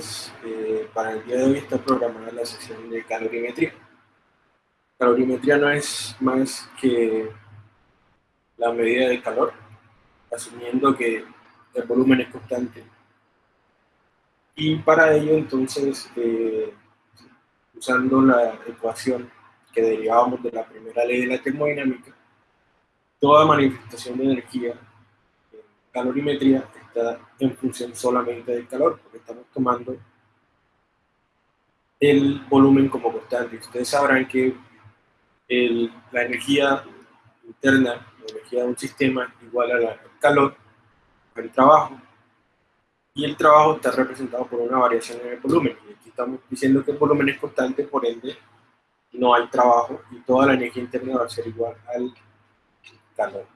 ustedes. Eh, para el día de hoy está programada la sesión de calorimetría. Calorimetría no es más que la medida de calor, asumiendo que el volumen es constante. Y para ello, entonces, eh, usando la ecuación que derivábamos de la primera ley de la termodinámica, toda manifestación de energía en calorimetría está en función solamente del calor, porque estamos tomando el volumen como constante. Ustedes sabrán que la energía interna, la energía de un sistema igual al calor, al trabajo, y el trabajo está representado por una variación en el volumen. Y aquí estamos diciendo que el volumen es constante, por ende no hay trabajo y toda la energía interna va a ser igual al calor.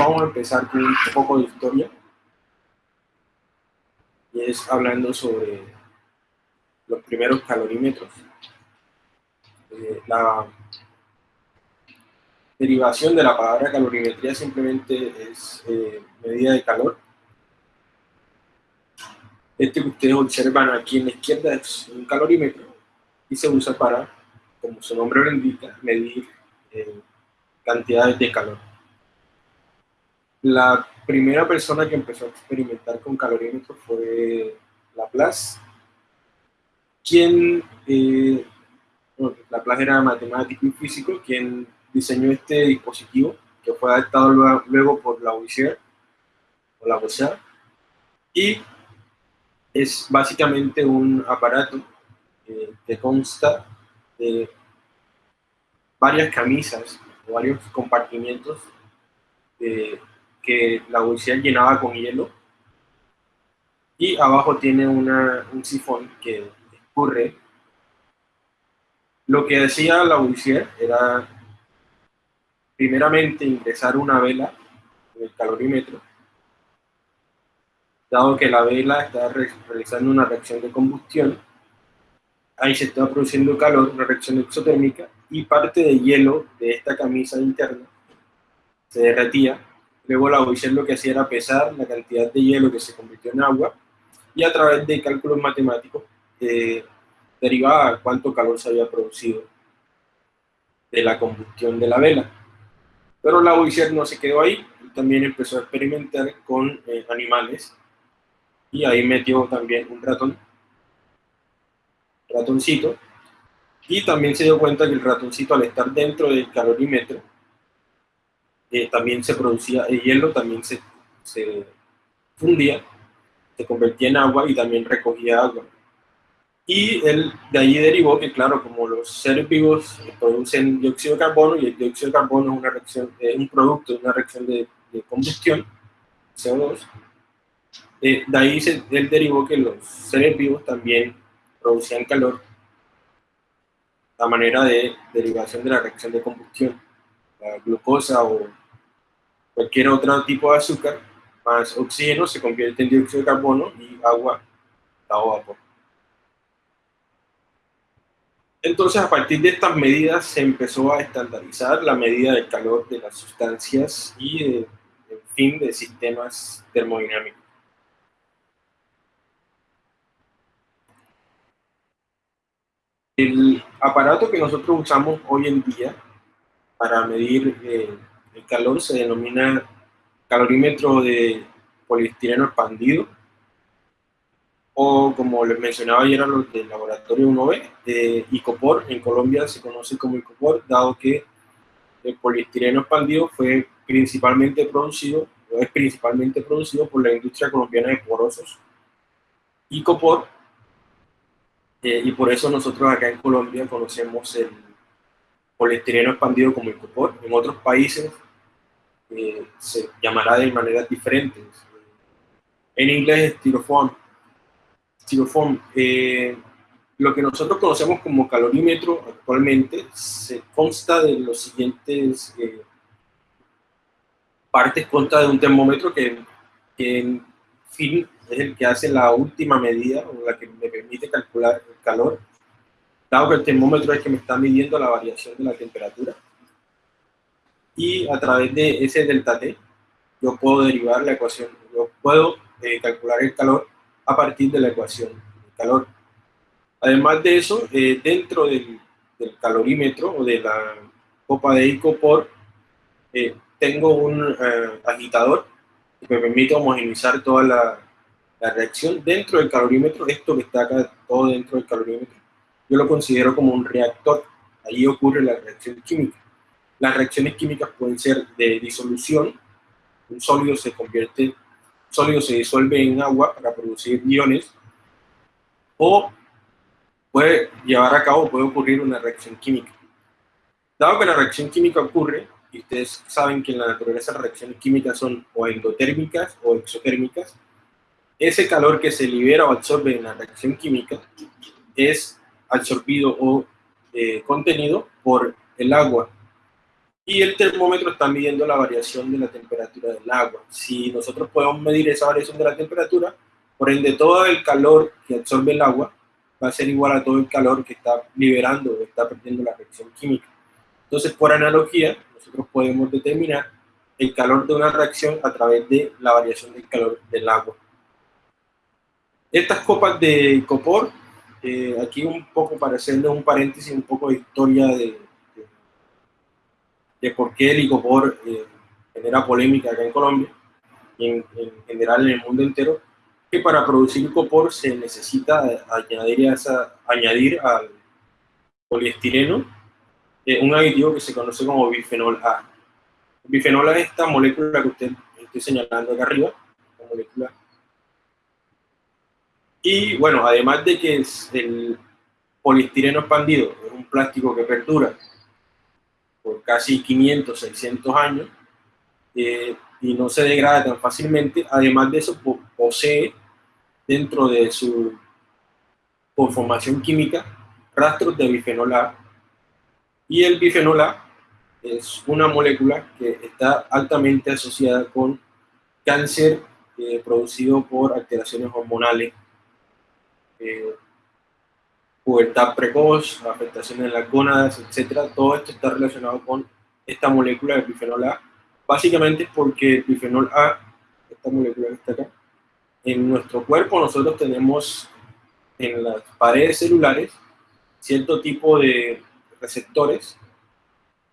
Vamos a empezar con un poco de historia. Y es hablando sobre los primeros calorímetros. Eh, la derivación de la palabra calorimetría simplemente es eh, medida de calor. Este que ustedes observan aquí en la izquierda es un calorímetro y se usa para, como su nombre lo indica, medir eh, cantidades de calor. La primera persona que empezó a experimentar con calorímetros fue Laplace, quien, eh, Laplace era matemático y físico, quien diseñó este dispositivo, que fue adaptado luego, por Lavoisier, o Lavoisier, y es básicamente un aparato eh, que consta de varias camisas o varios compartimientos que la Lavoisier llenaba con hielo y abajo tiene un sifón que escurre. Lo que decía la Lavoisier era primeramente ingresar una vela en el calorímetro, dado que la vela está realizando una reacción de combustión, ahí se está produciendo calor, una reacción exotérmica, y parte de hielo de esta camisa interna se derretía. Luego la Lavoisier lo que hacía era pesar la cantidad de hielo que se convirtió en agua y a través de cálculos matemáticos eh, derivaba cuánto calor se había producido de la combustión de la vela. Pero la Lavoisier no se quedó ahí, también empezó a experimentar con eh, animales y ahí metió también un ratón, ratoncito, y también se dio cuenta que el ratoncito al estar dentro del calorímetro eh, también se producía el hielo, también se, se fundía, se convertía en agua y también recogía agua. Y él de ahí derivó que, claro, como los seres vivos producen dióxido de carbono y el dióxido de carbono es una reacción, un producto de una reacción de, combustión, CO2, eh, de ahí se, él derivó que los seres vivos también producían calor a manera de derivación de la reacción de combustión. La glucosa o cualquier otro tipo de azúcar más oxígeno se convierte en dióxido de carbono y agua dado vapor. Entonces, a partir de estas medidas se empezó a estandarizar la medida del calor de las sustancias y, de, en fin, de sistemas termodinámicos. El aparato que nosotros usamos hoy en día para medir eh, el calor se denomina calorímetro de poliestireno expandido o como les mencionaba ayer a los del laboratorio 1B, de ICOPOR, en Colombia se conoce como ICOPOR, dado que el poliestireno expandido fue principalmente producido, o es principalmente producido por la industria colombiana de porosos. ICOPOR, eh, y por eso nosotros acá en Colombia conocemos el poliestireno expandido como ICOPOR. En otros países eh, se llamará de maneras diferentes. En inglés es styrofoam, eh, lo que nosotros conocemos como calorímetro actualmente se consta de los siguientes eh, partes, consta de un termómetro que, en fin es el que hace la última medida o la que me permite calcular el calor, dado que el termómetro es el que me está midiendo la variación de la temperatura. Y a través de ese delta T, yo puedo derivar la ecuación, yo puedo eh, calcular el calor a partir de la ecuación del calor. Además de eso, eh, dentro del, calorímetro o de la copa de Icopor, eh, tengo un eh, agitador que me permite homogeneizar toda la, la, reacción dentro del calorímetro. Esto que está acá, todo dentro del calorímetro, yo lo considero como un reactor. Ahí ocurre la reacción química. Las reacciones químicas pueden ser de disolución, un sólido se convierte, sólido se disuelve en agua para producir iones, o puede llevar a cabo, puede ocurrir una reacción química. Dado que la reacción química ocurre, y ustedes saben que en la naturaleza las reacciones químicas son o endotérmicas o exotérmicas, ese calor que se libera o absorbe en la reacción química es absorbido o eh, contenido por el agua y el termómetro está midiendo la variación de la temperatura del agua. Si nosotros podemos medir esa variación de la temperatura, por ende todo el calor que absorbe el agua va a ser igual a todo el calor que está liberando o está perdiendo la reacción química. Entonces, por analogía, nosotros podemos determinar el calor de una reacción a través de la variación del calor del agua. Estas copas de copor, eh, aquí un poco para hacerles un paréntesis, un poco de historia de, de por qué el icopor eh, genera polémica acá en Colombia y en, general en el mundo entero, que para producir icopor se necesita añadir, añadir al poliestireno eh, un aditivo que se conoce como bifenol A. El bifenol A es esta molécula que usted estoy señalando acá arriba, la molécula. Y bueno, además de que el poliestireno expandido es un plástico que perdura por casi 500, 600 años eh, y no se degrada tan fácilmente. Además de eso, posee dentro de su conformación química rastros de bifenol A. Y el bifenol A es una molécula que está altamente asociada con cáncer eh, producido por alteraciones hormonales. Eh, pubertad precoz, afectaciones en las gónadas, etcétera, todo esto está relacionado con esta molécula de bifenol A. Básicamente porque el bifenol A, esta molécula que está acá, en nuestro cuerpo nosotros tenemos en las paredes celulares cierto tipo de receptores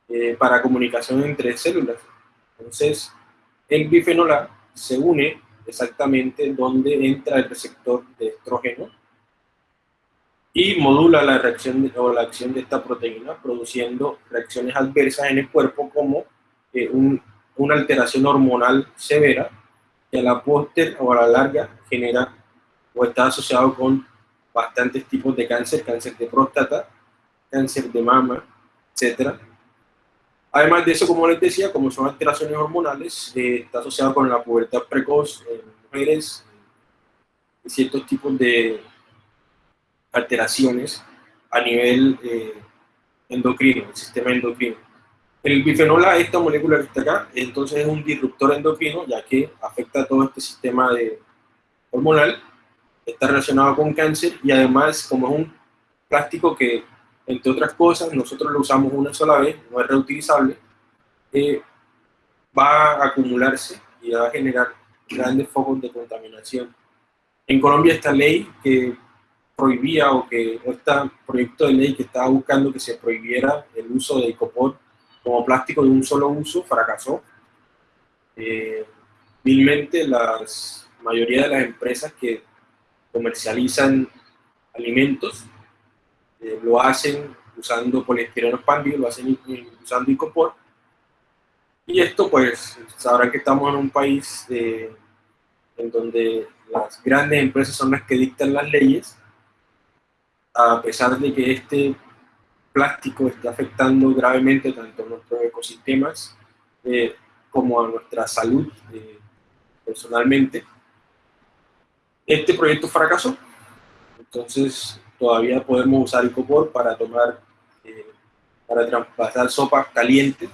eh, para comunicación entre células. Entonces, el bifenol A se une exactamente donde entra el receptor de estrógeno y modula la reacción o la acción de esta proteína, produciendo reacciones adversas en el cuerpo como eh, una alteración hormonal severa que a la póster o a la larga genera o está asociado con bastantes tipos de cáncer, cáncer de próstata, cáncer de mama, etc. Además de eso, como les decía, como son alteraciones hormonales, eh, está asociado con la pubertad precoz en mujeres ciertos tipos de alteraciones a nivel eh, endocrino, el sistema endocrino. El bifenol A, esta molécula que está acá, entonces es un disruptor endocrino, ya que afecta a todo este sistema hormonal, está relacionado con cáncer y además como es un plástico que, entre otras cosas, nosotros lo usamos una sola vez, no es reutilizable, eh, va a acumularse y va a generar grandes focos de contaminación. En Colombia esta ley que prohibía o que este proyecto de ley que estaba buscando que se prohibiera el uso de icopor como plástico de un solo uso fracasó. Eh, la mayoría de las empresas que comercializan alimentos eh, lo hacen usando poliestireno expandido, lo hacen usando icopor. Y esto pues sabrán que estamos en un país eh, en donde las grandes empresas son las que dictan las leyes a pesar de que este plástico está afectando gravemente tanto a nuestros ecosistemas eh, como a nuestra salud eh, personalmente, este proyecto fracasó. Entonces todavía podemos usar Icopor para tomar, eh, para traspasar sopa caliente.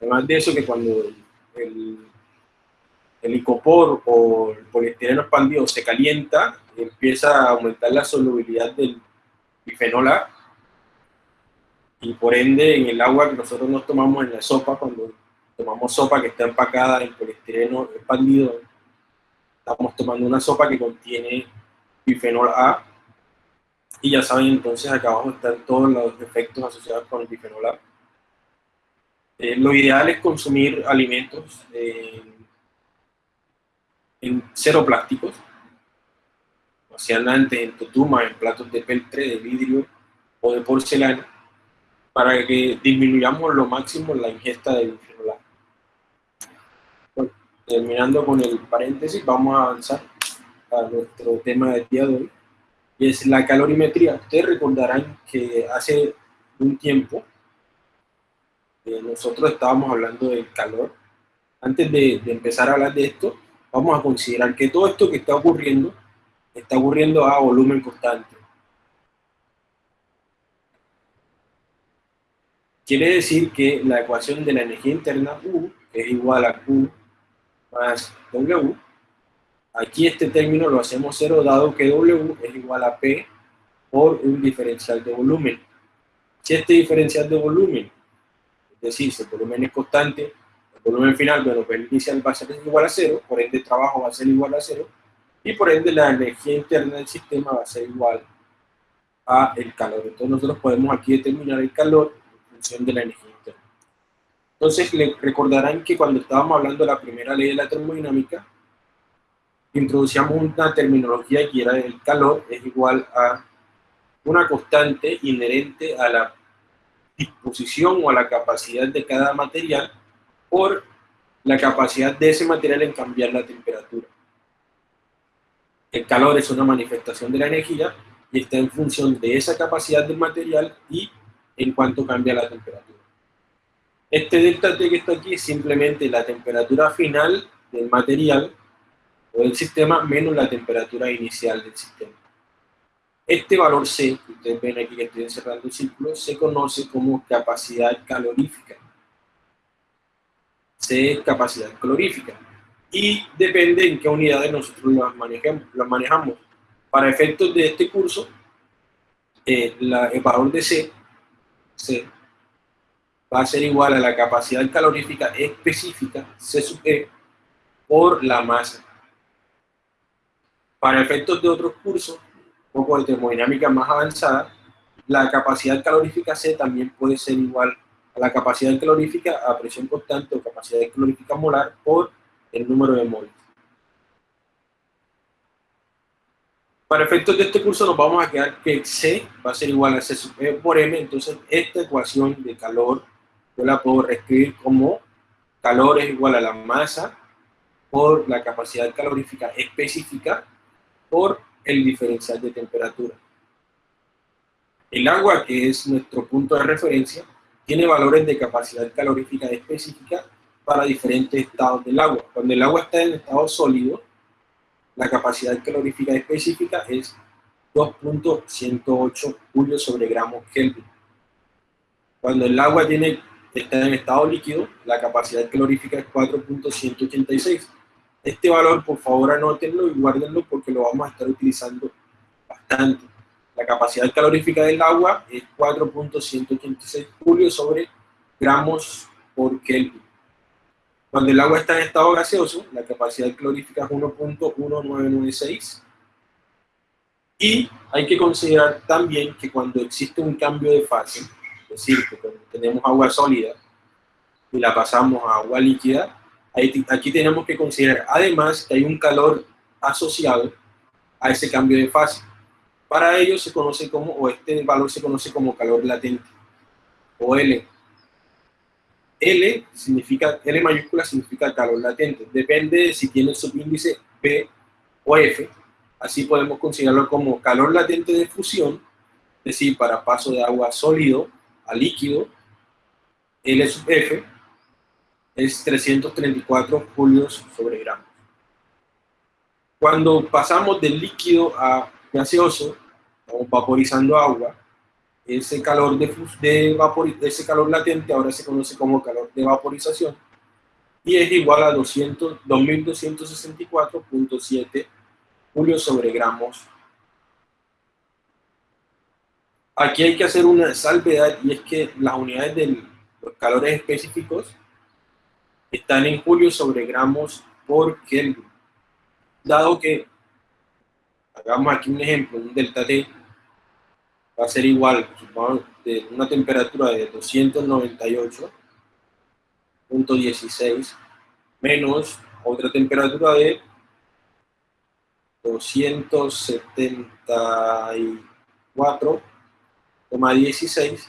Además de eso que cuando el, el icopor o el poliestireno expandido se calienta, empieza a aumentar la solubilidad del bifenol A, y por ende en el agua que nosotros nos tomamos en la sopa, cuando tomamos sopa que está empacada en poliestireno expandido, estamos tomando una sopa que contiene bifenol A, y ya saben entonces acá abajo están todos los efectos asociados con el bifenol A. Eh, lo ideal es consumir alimentos eh, en cero plásticos, o sea, antes en tutuma, en platos de peltre, de vidrio o de porcelana, para que disminuyamos lo máximo la ingesta de bifenol terminando con el paréntesis, vamos a avanzar a nuestro tema del día de hoy, y es la calorimetría. Ustedes recordarán que hace un tiempo eh, nosotros estábamos hablando del calor. Antes de, de empezar a hablar de esto, vamos a considerar que todo esto que está ocurriendo, está ocurriendo a volumen constante. Quiere decir que la ecuación de la energía interna U es igual a Q más W. Aquí este término lo hacemos cero dado que W es igual a P por un diferencial de volumen. Si este diferencial de volumen decir, si el volumen es constante, el volumen final, bueno, pues el inicial va a ser igual a cero, por ende el trabajo va a ser igual a cero, y por ende la energía interna del sistema va a ser igual a el calor. Entonces nosotros podemos aquí determinar el calor en función de la energía interna. Entonces recordarán que cuando estábamos hablando de la primera ley de la termodinámica, introducíamos una terminología que era el calor es igual a una constante inherente a la disposición o a la capacidad de cada material por la capacidad de ese material en cambiar la temperatura. El calor es una manifestación de la energía y está en función de esa capacidad del material y en cuanto cambia la temperatura. Este delta T que está aquí es simplemente la temperatura final del material o del sistema menos la temperatura inicial del sistema. Este valor C, que ustedes ven aquí que estoy encerrando el círculo, se conoce como capacidad calorífica. C es capacidad calorífica. Y depende en qué unidades nosotros las manejamos. manejamos. Para efectos de este curso, eh, el valor de C, C va a ser igual a la capacidad calorífica específica, C sub E, por la masa. Para efectos de otros cursos, poco de termodinámica más avanzada, la capacidad calorífica C también puede ser igual a la capacidad calorífica a presión constante o capacidad calorífica molar por el número de moles. Para efectos de este curso nos vamos a quedar que C va a ser igual a C e por M, entonces esta ecuación de calor yo la puedo reescribir como calor es igual a la masa por la capacidad calorífica específica por el diferencial de temperatura. El agua, que es nuestro punto de referencia, tiene valores de capacidad calorífica específica para diferentes estados del agua. Cuando el agua está en estado sólido, la capacidad calorífica específica es 2.108 julios sobre gramos Kelvin. Cuando el agua tiene, está en estado líquido, la capacidad calorífica es 4.186 este valor, por favor, anótenlo y guárdenlo porque lo vamos a estar utilizando bastante. La capacidad calorífica del agua es 4.186 julios sobre gramos por Kelvin. Cuando el agua está en estado gaseoso, la capacidad calorífica es 1.1996. Y hay que considerar también que cuando existe un cambio de fase, es decir, que cuando tenemos agua sólida y la pasamos a agua líquida, aquí tenemos que considerar además que hay un calor asociado a ese cambio de fase. Para ello se conoce como, o este valor se conoce como calor latente, o L. L significa, L mayúscula significa calor latente. Depende de si tiene subíndice P o F. Así podemos considerarlo como calor latente de fusión, es decir, para paso de agua sólido a líquido, L sub F, es 334 julios sobre gramos. Cuando pasamos del líquido a gaseoso, o vaporizando agua, ese calor, de, de vapor, ese calor latente ahora se conoce como calor de vaporización y es igual a 2264.7 julios sobre gramos. Aquí hay que hacer una salvedad y es que las unidades de los calores específicos están en julio sobre gramos por Kelvin. Dado que, hagamos aquí un ejemplo, un delta T va a ser igual, de una temperatura de 298.16 menos otra temperatura de 274,16.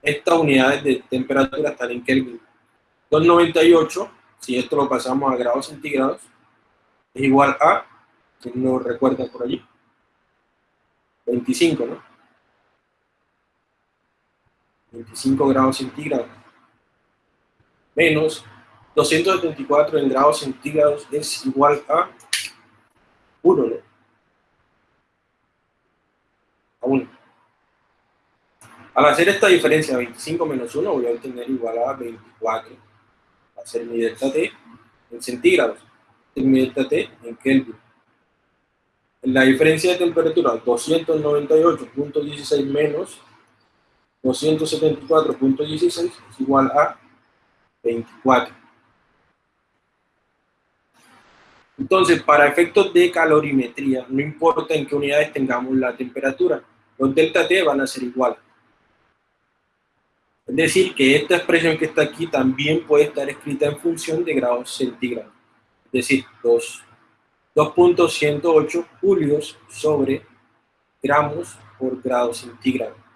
Estas unidades de temperatura están en Kelvin. 298, si esto lo pasamos a grados centígrados, es igual a, si no recuerda por allí, 25, ¿no? 25 grados centígrados. Menos 274 en grados centígrados es igual a 1, ¿no? A 1. Al hacer esta diferencia, 25 menos 1, voy a obtener igual a 24. Va a ser mi delta T en centígrados. Mi delta T en Kelvin. La diferencia de temperatura, 298.16 menos 274.16 es igual a 24. Entonces, para efectos de calorimetría, no importa en qué unidades tengamos la temperatura, los delta T van a ser iguales. Es decir, que esta expresión que está aquí también puede estar escrita en función de grados centígrados. Es decir, 2.108 julios sobre gramos por grado centígrado.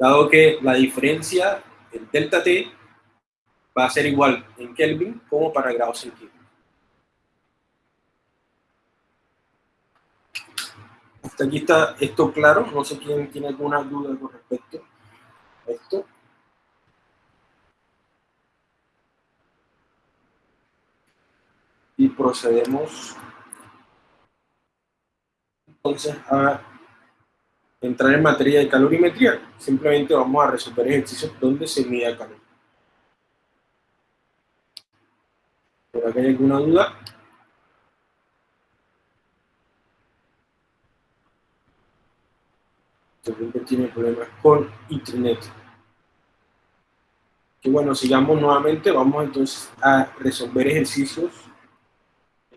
Dado que la diferencia, el delta T, va a ser igual en Kelvin como para grados centígrados. Hasta aquí está esto claro, no sé quién tiene alguna duda con respecto a esto. Y procedemos entonces a entrar en materia de calorimetría. Simplemente vamos a resolver ejercicios donde se mida calor. ¿Por acá hay alguna duda? También tiene problemas con internet. Que bueno, sigamos nuevamente, vamos entonces a resolver ejercicios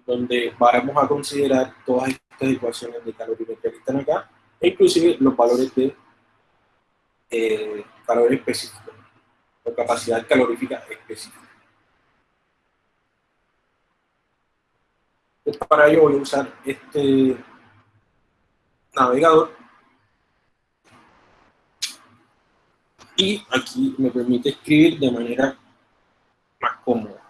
donde vamos a considerar todas estas ecuaciones de calorimetría que están acá, e inclusive los valores de eh, calor específico, o capacidad calorífica específica. para ello voy a usar este navegador y aquí me permite escribir de manera más cómoda.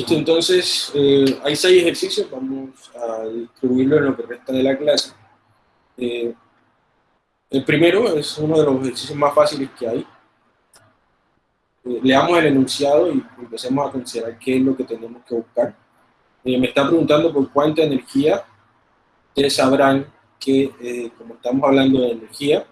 Listo, entonces eh, hay seis ejercicios, vamos a distribuirlo en lo que resta de la clase. Eh, el primero es uno de los ejercicios más fáciles que hay. Eh, leamos el enunciado y empecemos a considerar qué es lo que tenemos que buscar. me está preguntando por cuánta energía. Ustedes sabrán que, como estamos hablando de energía,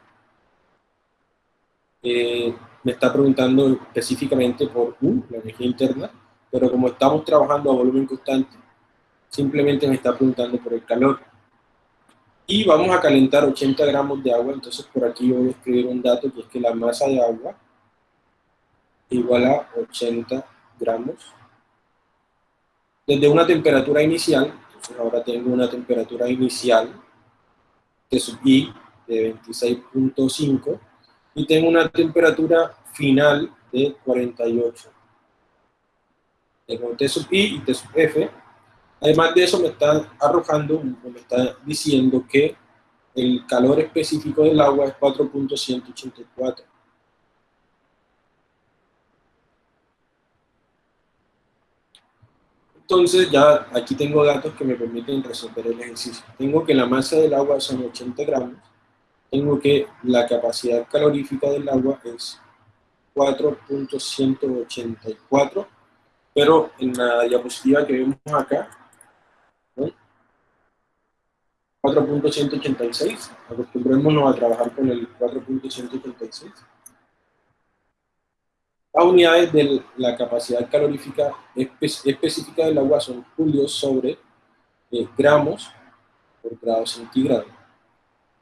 me está preguntando específicamente por U, la energía interna, pero como estamos trabajando a volumen constante, simplemente me está preguntando por el calor. Y vamos a calentar 80 gramos de agua, entonces por aquí voy a escribir un dato que es que la masa de agua igual a 80 gramos. Desde una temperatura inicial, entonces ahora tengo una temperatura inicial de sub I de 26.5 y tengo una temperatura final de 48 tengo T sub I y T sub F. Además de eso me está arrojando, me está diciendo que el calor específico del agua es 4.184. Entonces ya aquí tengo datos que me permiten resolver el ejercicio. Tengo que la masa del agua son 80 gramos. Tengo que la capacidad calorífica del agua es 4.184 pero en la diapositiva que vemos acá, 4.186, acostumbrémonos a trabajar con el 4.186. Las unidades de la capacidad calorífica específica del agua son julios sobre eh, gramos por grado centígrado.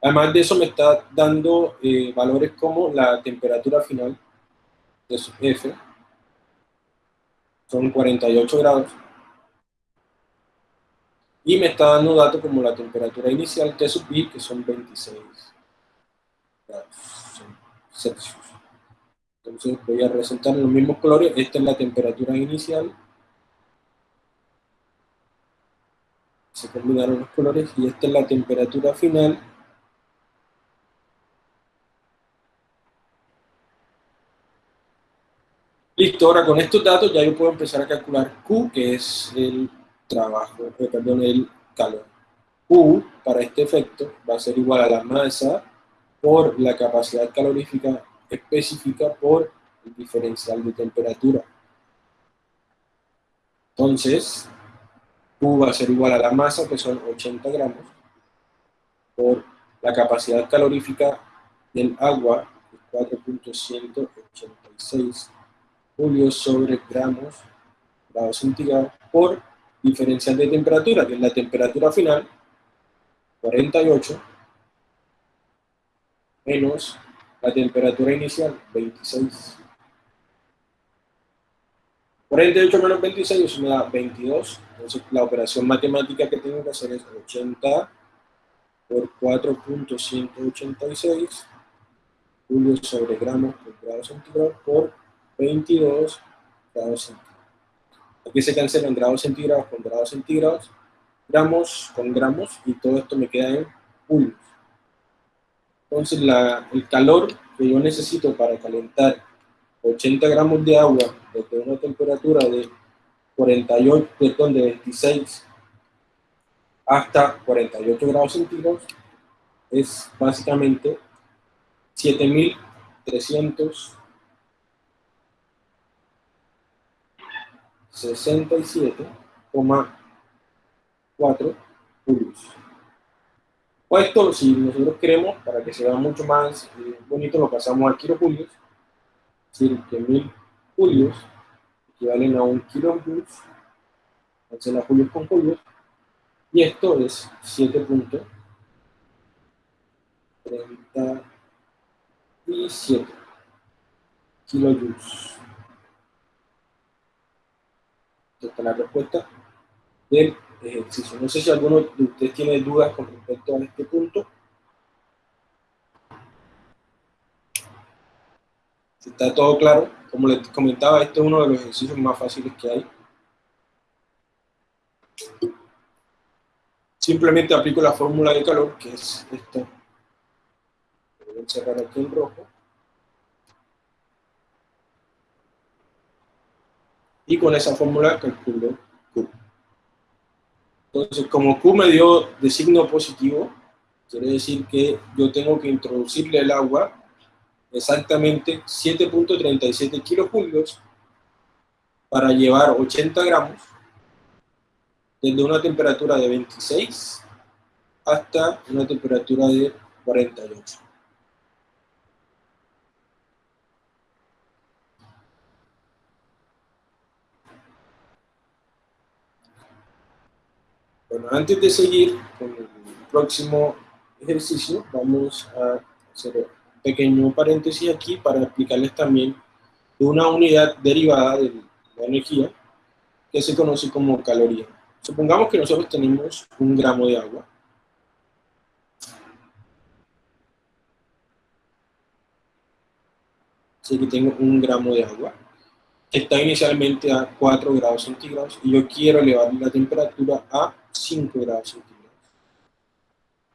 Además de eso me está dando eh, valores como la temperatura final de su F, son 48 grados. Y me está dando datos como la temperatura inicial T sub I, que son 26 grados Celsius. Entonces voy a resaltar los mismos colores. Esta es la temperatura inicial. Se combinaron los colores y esta es la temperatura final Listo, ahora con estos datos ya yo puedo empezar a calcular Q, que es el trabajo, eh, perdón, el calor. Q, para este efecto, va a ser igual a la masa por la capacidad calorífica específica por el diferencial de temperatura. Entonces, Q va a ser igual a la masa, que son 80 gramos, por la capacidad calorífica del agua, 4.186 julios sobre gramos, grados centígrados, por diferencial de temperatura, que es la temperatura final, 48, menos la temperatura inicial, 26. 48 menos 26, eso me da 22. Entonces la operación matemática que tengo que hacer es 80 por 4.186 julios sobre gramos por grado por 22 grados centígrados. Aquí se cancelan grados centígrados con grados centígrados, gramos con gramos, y todo esto me queda en julios. Entonces la, el calor que yo necesito para calentar 80 gramos de agua desde una temperatura de 48, perdón, de 26 hasta 48 grados centígrados es básicamente 7300 67,4 julios. O esto, si nosotros queremos, para que se vea mucho más eh, bonito, lo pasamos a kilojulios. Es decir, que 1000 julios equivalen a un kilojulios. Cancela julios con julios. Y esto es 7.37 kilojoules. Esta es la respuesta del ejercicio. No sé si alguno de ustedes tiene dudas con respecto a este punto. está todo claro, como les comentaba, este es uno de los ejercicios más fáciles que hay. Simplemente aplico la fórmula de calor, que es esta. Voy a encerrar aquí en rojo. Y con esa fórmula calculo Q. Entonces, como Q me dio de signo positivo, quiere decir que yo tengo que introducirle el agua exactamente 7.37 kilojulios para llevar 80 gramos desde una temperatura de 26 hasta una temperatura de 48. Bueno, antes de seguir con el próximo ejercicio, vamos a hacer un pequeño paréntesis aquí para explicarles también de una unidad derivada de la energía que se conoce como caloría. Supongamos que nosotros tenemos un gramo de agua. Así que tengo un gramo de agua está inicialmente a 4 grados centígrados y yo quiero elevar la temperatura a 5 grados centígrados.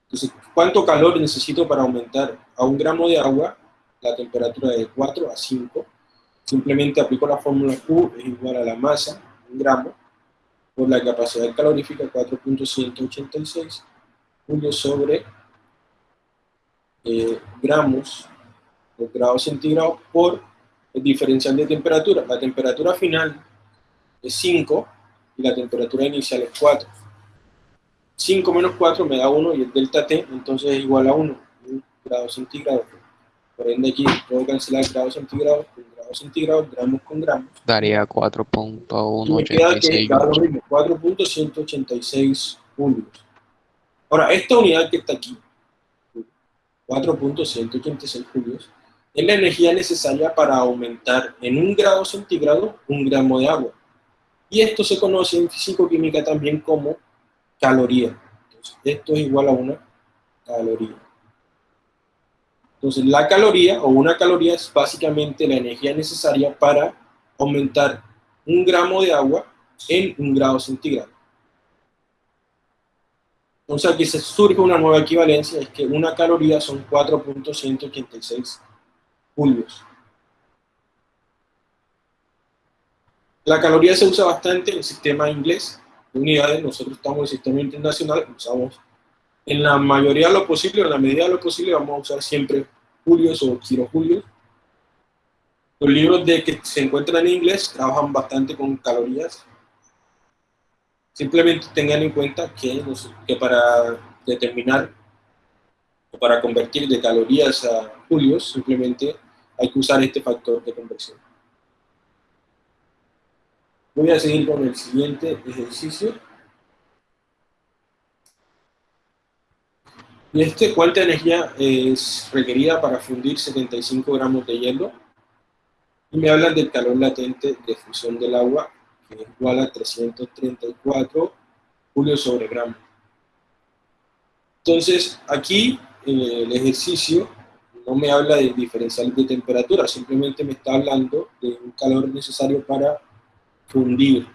Entonces, ¿cuánto calor necesito para aumentar a un gramo de agua la temperatura de 4 a 5? Simplemente aplico la fórmula Q, es igual a la masa, un gramo, por la capacidad calorífica 4.186 julios sobre eh, gramos por grados centígrados por el diferencial de temperatura. La temperatura final es 5 y la temperatura inicial es 4. 5 menos 4 me da 1 y el delta T entonces es igual a 1, grados centígrados. Por ende aquí puedo cancelar grados centígrados con grados centígrados, gramos con gramos. Daría 4.186 4.186 julios. Ahora, esta unidad que está aquí, 4.186 julios, es la energía necesaria para aumentar en un grado centígrado un gramo de agua. Y esto se conoce en físico-química también como caloría. Esto es igual a una caloría. Entonces, la caloría o una caloría es básicamente la energía necesaria para aumentar un gramo de agua en un grado centígrado. Entonces aquí se surge una nueva equivalencia, es que una caloría son 4.186 julios. La caloría se usa bastante en el sistema inglés de unidades, nosotros estamos en el sistema internacional, usamos en la mayoría de lo posible, en la medida de lo posible, vamos a usar siempre julios o kilojulios. Los libros de que se encuentran en inglés trabajan bastante con calorías, Simplemente tengan en cuenta que para determinar para convertir de calorías a julios, simplemente hay que usar este factor de conversión. Voy a seguir con el siguiente ejercicio. Y este, ¿cuánta energía es requerida para fundir 75 gramos de hielo? Y me hablan del calor latente de fusión del agua es igual a 334 julios sobre gramo. Entonces, aquí el ejercicio no me habla de diferencial de temperatura, simplemente me está hablando de un calor necesario para fundir.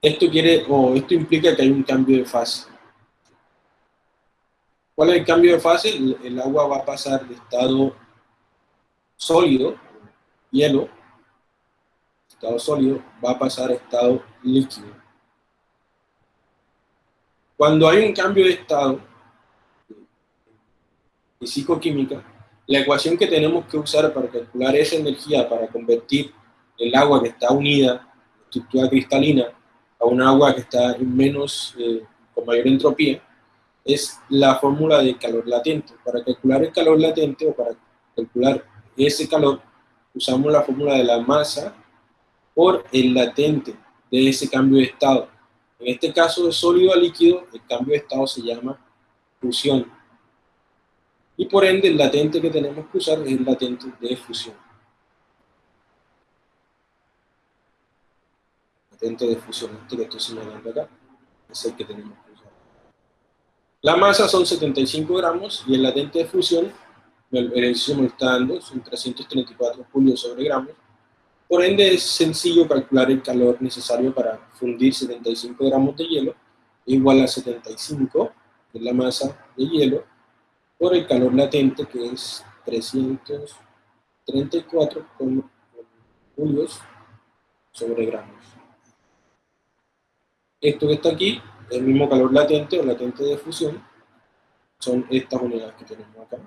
Esto quiere, o esto implica que hay un cambio de fase. ¿Cuál es el cambio de fase? el agua va a pasar de estado sólido, hielo, estado sólido, va a pasar a estado líquido. Cuando hay un cambio de estado físico-química, la ecuación que tenemos que usar para calcular esa energía, para convertir el agua que está unida, estructura cristalina, a un agua que está en menos, eh, con mayor entropía, es la fórmula de calor latente. Para calcular el calor latente o para calcular ese calor, usamos la fórmula de la masa por el latente de ese cambio de estado. En este caso de sólido a líquido, el cambio de estado se llama fusión. Y por ende, el latente que tenemos que usar es el latente de fusión. Latente de fusión, este que estoy señalando acá, es el que tenemos que usar. La masa son 75 gramos y el latente de fusión, el ejercicio me está dando, son 334 julios sobre gramos, por ende, es sencillo calcular el calor necesario para fundir 75 gramos de hielo, igual a 75, que es la masa de hielo, por el calor latente, que es 334 julios sobre gramos. Esto que está aquí, el mismo calor latente o latente de fusión, son estas unidades que tenemos acá.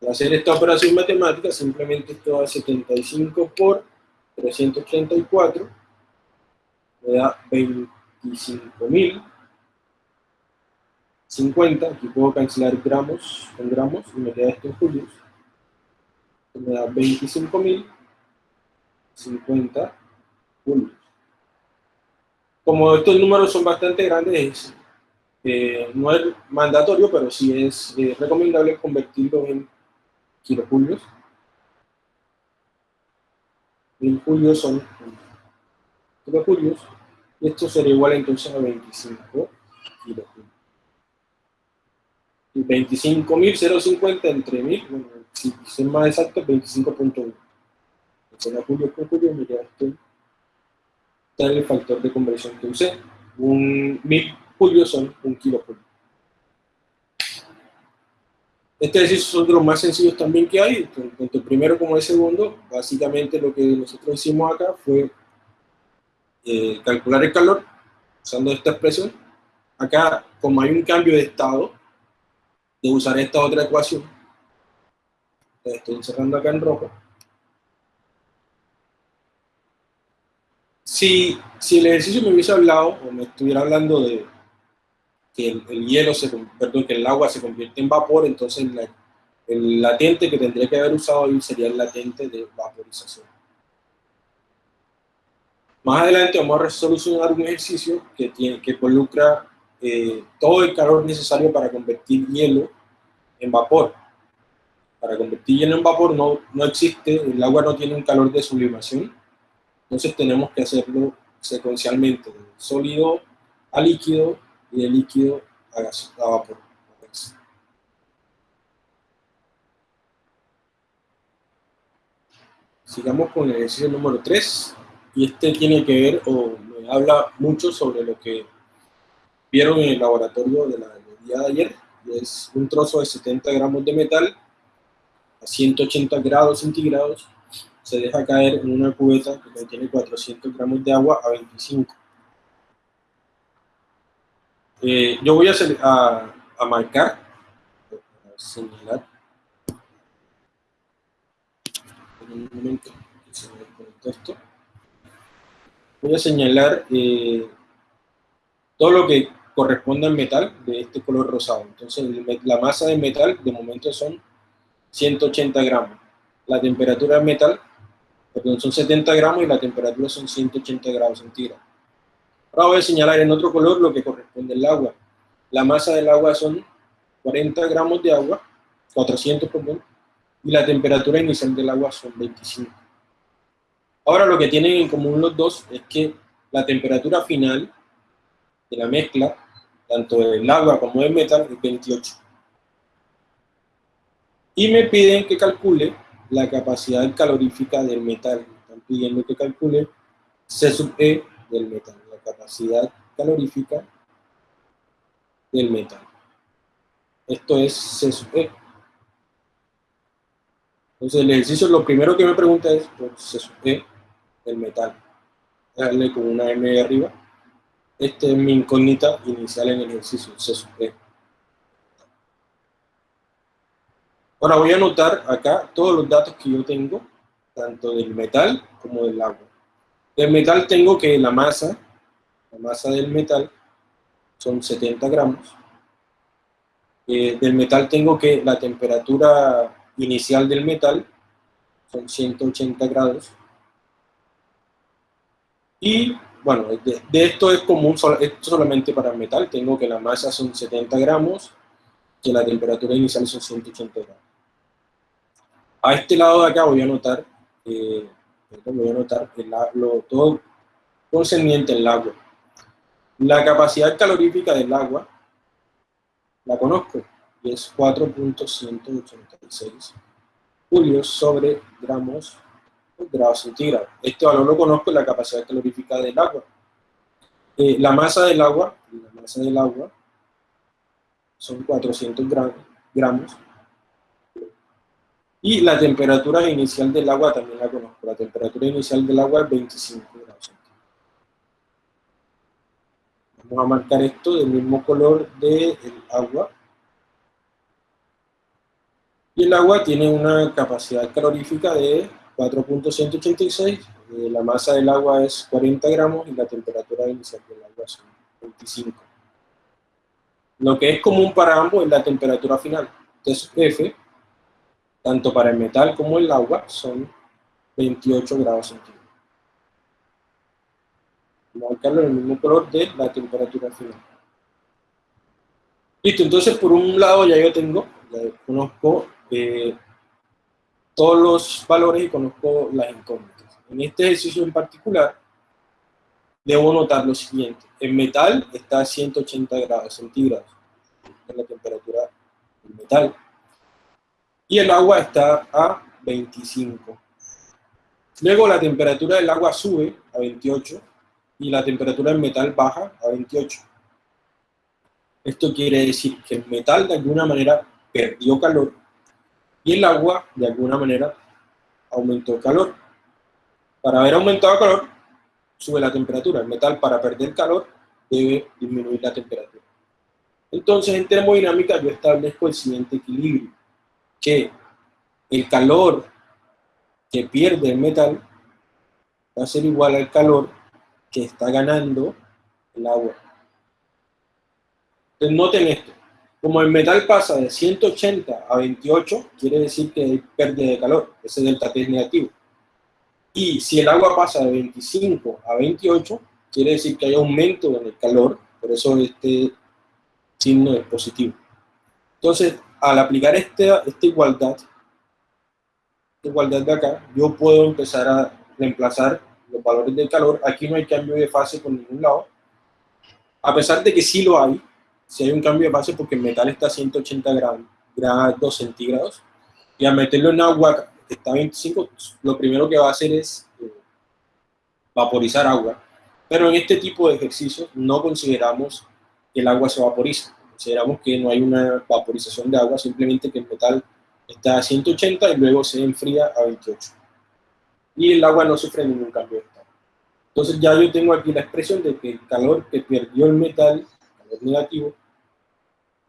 Para hacer esta operación matemática, simplemente esto da 75 por 334, me da 25.050, aquí puedo cancelar gramos con gramos y me queda esto en julios, me da 25.050 julios. Como estos números son bastante grandes, eh, no es mandatorio, pero sí es recomendable convertirlos en kilojulios. Mil julios son kilojulios. Y esto sería igual entonces a 25 kilojulios. Y 25.050 entre 1000, bueno, si ser más exacto, 25.1. Será julio por julio, mira esto. Está el factor de conversión que usé. Un 1000 julios son un kilojulio. Este ejercicio son de los más sencillos también que hay, tanto el primero como el segundo. Básicamente lo que nosotros hicimos acá fue eh, calcular el calor usando esta expresión. Acá, como hay un cambio de estado, de usar esta otra ecuación, estoy encerrando acá en rojo. Si, si el ejercicio me hubiese hablado, o me estuviera hablando de que el, hielo, se, perdón, que el agua se convierte en vapor, entonces el latente que tendría que haber usado ahí sería el latente de vaporización. Más adelante vamos a solucionar un ejercicio que, tiene, que involucra eh, todo el calor necesario para convertir hielo en vapor. Para convertir hielo en vapor no, no existe, el agua no tiene un calor de sublimación, Entonces tenemos que hacerlo secuencialmente, de sólido a líquido y de líquido a, gas, a vapor. Sigamos con el ejercicio número 3, y este tiene que ver, o me habla mucho sobre lo que vieron en el laboratorio de la del día de ayer, es un trozo de 70 gramos de metal a 180 grados centígrados, se deja caer en una cubeta que contiene 400 gramos de agua a 25. Eh, yo voy a, a, marcar, señalar, en un momento. Voy a señalar eh, todo lo que corresponde al metal de este color rosado. Entonces, la masa de metal de momento son 180 gramos. La temperatura del metal, perdón, son 70 gramos y la temperatura son 180 grados centígrados. Ahora voy a señalar en otro color lo que corresponde al agua. La masa del agua son 40 gramos de agua, 400 perdón, y la temperatura inicial del agua son 25. Ahora lo que tienen en común los dos es que la temperatura final de la mezcla, tanto del agua como del metal, es 28. Y me piden que calcule la capacidad calorífica del metal. Me están pidiendo que calcule C sub E del metal, la capacidad calorífica del metal. Esto es C sub E. Entonces el ejercicio, lo primero que me pregunta es por C sub E del metal. Darle con una M arriba. Esta es mi incógnita inicial en el ejercicio, C sub E. Ahora voy a anotar acá todos los datos que yo tengo, tanto del metal como del agua. Del metal tengo que la masa, la masa del metal son 70 gramos. Eh, del metal tengo que la temperatura inicial del metal son 180 grados. Y bueno, de, esto es común, esto solamente para el metal, tengo que la masa son 70 gramos, que la temperatura inicial son 180 grados. A este lado de acá voy a anotar, eh, voy a anotar el, lo, todo concerniente al agua. La capacidad calorífica del agua la conozco y es 4.186 julios sobre gramos grados centígrados. Este valor lo conozco la capacidad calorífica del agua. Eh, la masa del agua, la masa del agua son 400 gramos. Y la temperatura inicial del agua también la conozco. La temperatura inicial del agua es 25 grados centígrados. Vamos a marcar esto del mismo color del agua. Y el agua tiene una capacidad calorífica de 4.186, eh, la masa del agua es 40 gramos y la temperatura inicial del agua es 25. Lo que es común para ambos es la temperatura final. Entonces F, tanto para el metal como el agua, son 28 grados centígrados. Marcarlo en el mismo color de la temperatura final. Listo, entonces por un lado ya yo tengo, ya conozco eh, todos los valores y conozco las incógnitas. En este ejercicio en particular, debo notar lo siguiente. El metal está a 180 grados centígrados, es la temperatura del metal. Y el agua está a 25. Luego la temperatura del agua sube a 28 y la temperatura del metal baja a 28. Esto quiere decir que el metal de alguna manera perdió calor y el agua, de alguna manera, aumentó el calor. Para haber aumentado calor, sube la temperatura. El metal, para perder calor, debe disminuir la temperatura. Entonces, en termodinámica, yo establezco el siguiente equilibrio, que el calor que pierde el metal va a ser igual al calor que está ganando el agua. Entonces, noten esto. Como el metal pasa de 180 a 28, quiere decir que hay pérdida de calor, ese delta T es negativo. Y si el agua pasa de 25 a 28, quiere decir que hay aumento en el calor, por eso este signo es positivo. Entonces, al aplicar este, esta igualdad, esta igualdad de acá, yo puedo empezar a reemplazar los valores del calor. Aquí no hay cambio de fase por ningún lado. A pesar de que sí lo hay, si hay un cambio de fase porque el metal está a 180 grados, grados centígrados, y al meterlo en agua que está a 25, lo primero que va a hacer es eh, vaporizar agua. Pero en este tipo de ejercicios no consideramos que el agua se vaporiza. Consideramos que no hay una vaporización de agua, simplemente que el metal está a 180 y luego se enfría a 28. Y el agua no sufre ningún cambio de estado. Entonces ya yo tengo aquí la expresión de que el calor que perdió el metal, negativo,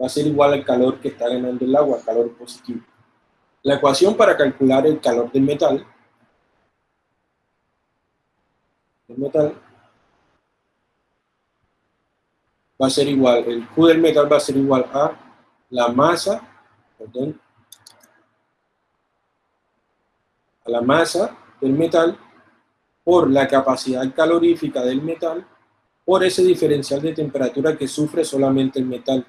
va a ser igual al calor que está ganando el agua, calor positivo. La ecuación para calcular el calor del metal, el metal va a ser igual, el Q del metal va a ser igual a la masa, perdón, a la masa del metal por la capacidad calorífica del metal por ese diferencial de temperatura que sufre solamente el metal.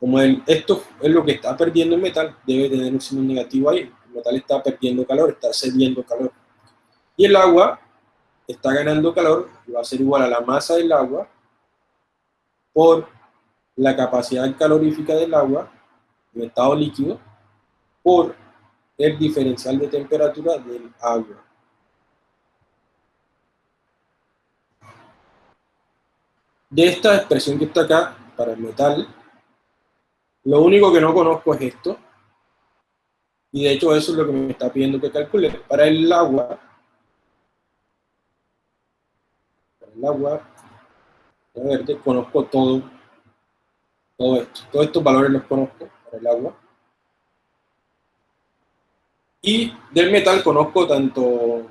Como el, esto es lo que está perdiendo el metal, debe tener un signo negativo ahí. El metal está perdiendo calor, está cediendo calor. Y el agua está ganando calor, va a ser igual a la masa del agua por la capacidad calorífica del agua en estado líquido por el diferencial de temperatura del agua. De esta expresión que está acá, para el metal, lo único que no conozco es esto, y de hecho eso es lo que me está pidiendo que calcule. Para el agua, para el agua, verde, conozco todo, todo esto. Todos estos valores los conozco para el agua. Y del metal conozco tanto,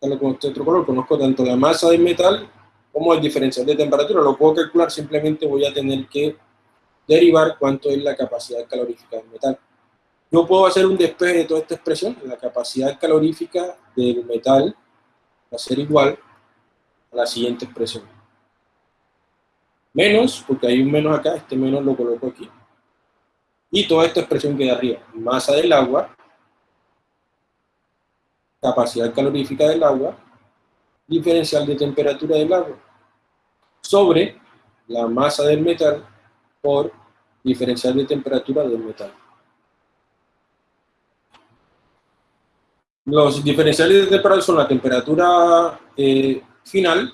con este otro color, conozco tanto la masa del metal como el diferencial de temperatura. Lo puedo calcular, simplemente voy a tener que derivar cuánto es la capacidad calorífica del metal. Yo puedo hacer un despeje de toda esta expresión. La capacidad calorífica del metal va a ser igual a la siguiente expresión. Menos, porque hay un menos acá, este menos lo coloco aquí. Y toda esta expresión queda arriba. Masa del agua capacidad calorífica del agua, diferencial de temperatura del agua, sobre la masa del metal por diferencial de temperatura del metal. Los diferenciales de temperatura son la temperatura eh, final,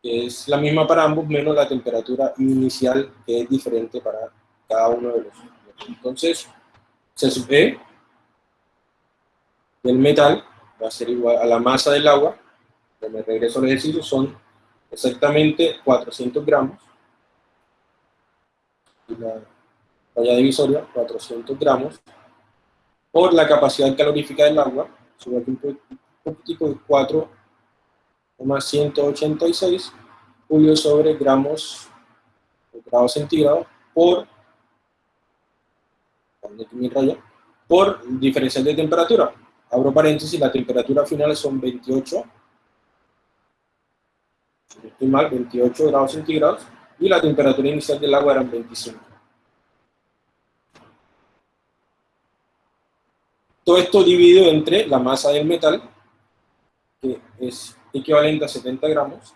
que es la misma para ambos, menos la temperatura inicial, que es diferente para cada uno de los. Entonces, se sube del metal va a ser igual a la masa del agua, me regreso al ejercicio, son exactamente 400 gramos, la falla divisoria, 400 gramos, por la capacidad calorífica del agua, subo aquí un poquitico, 4,186 julio sobre gramos grados centígrados por por diferencial de temperatura. Abro paréntesis, la temperatura final son 28, estoy mal, 28 grados centígrados, y la temperatura inicial del agua eran 25. Todo esto dividido entre la masa del metal, que es equivalente a 70 gramos.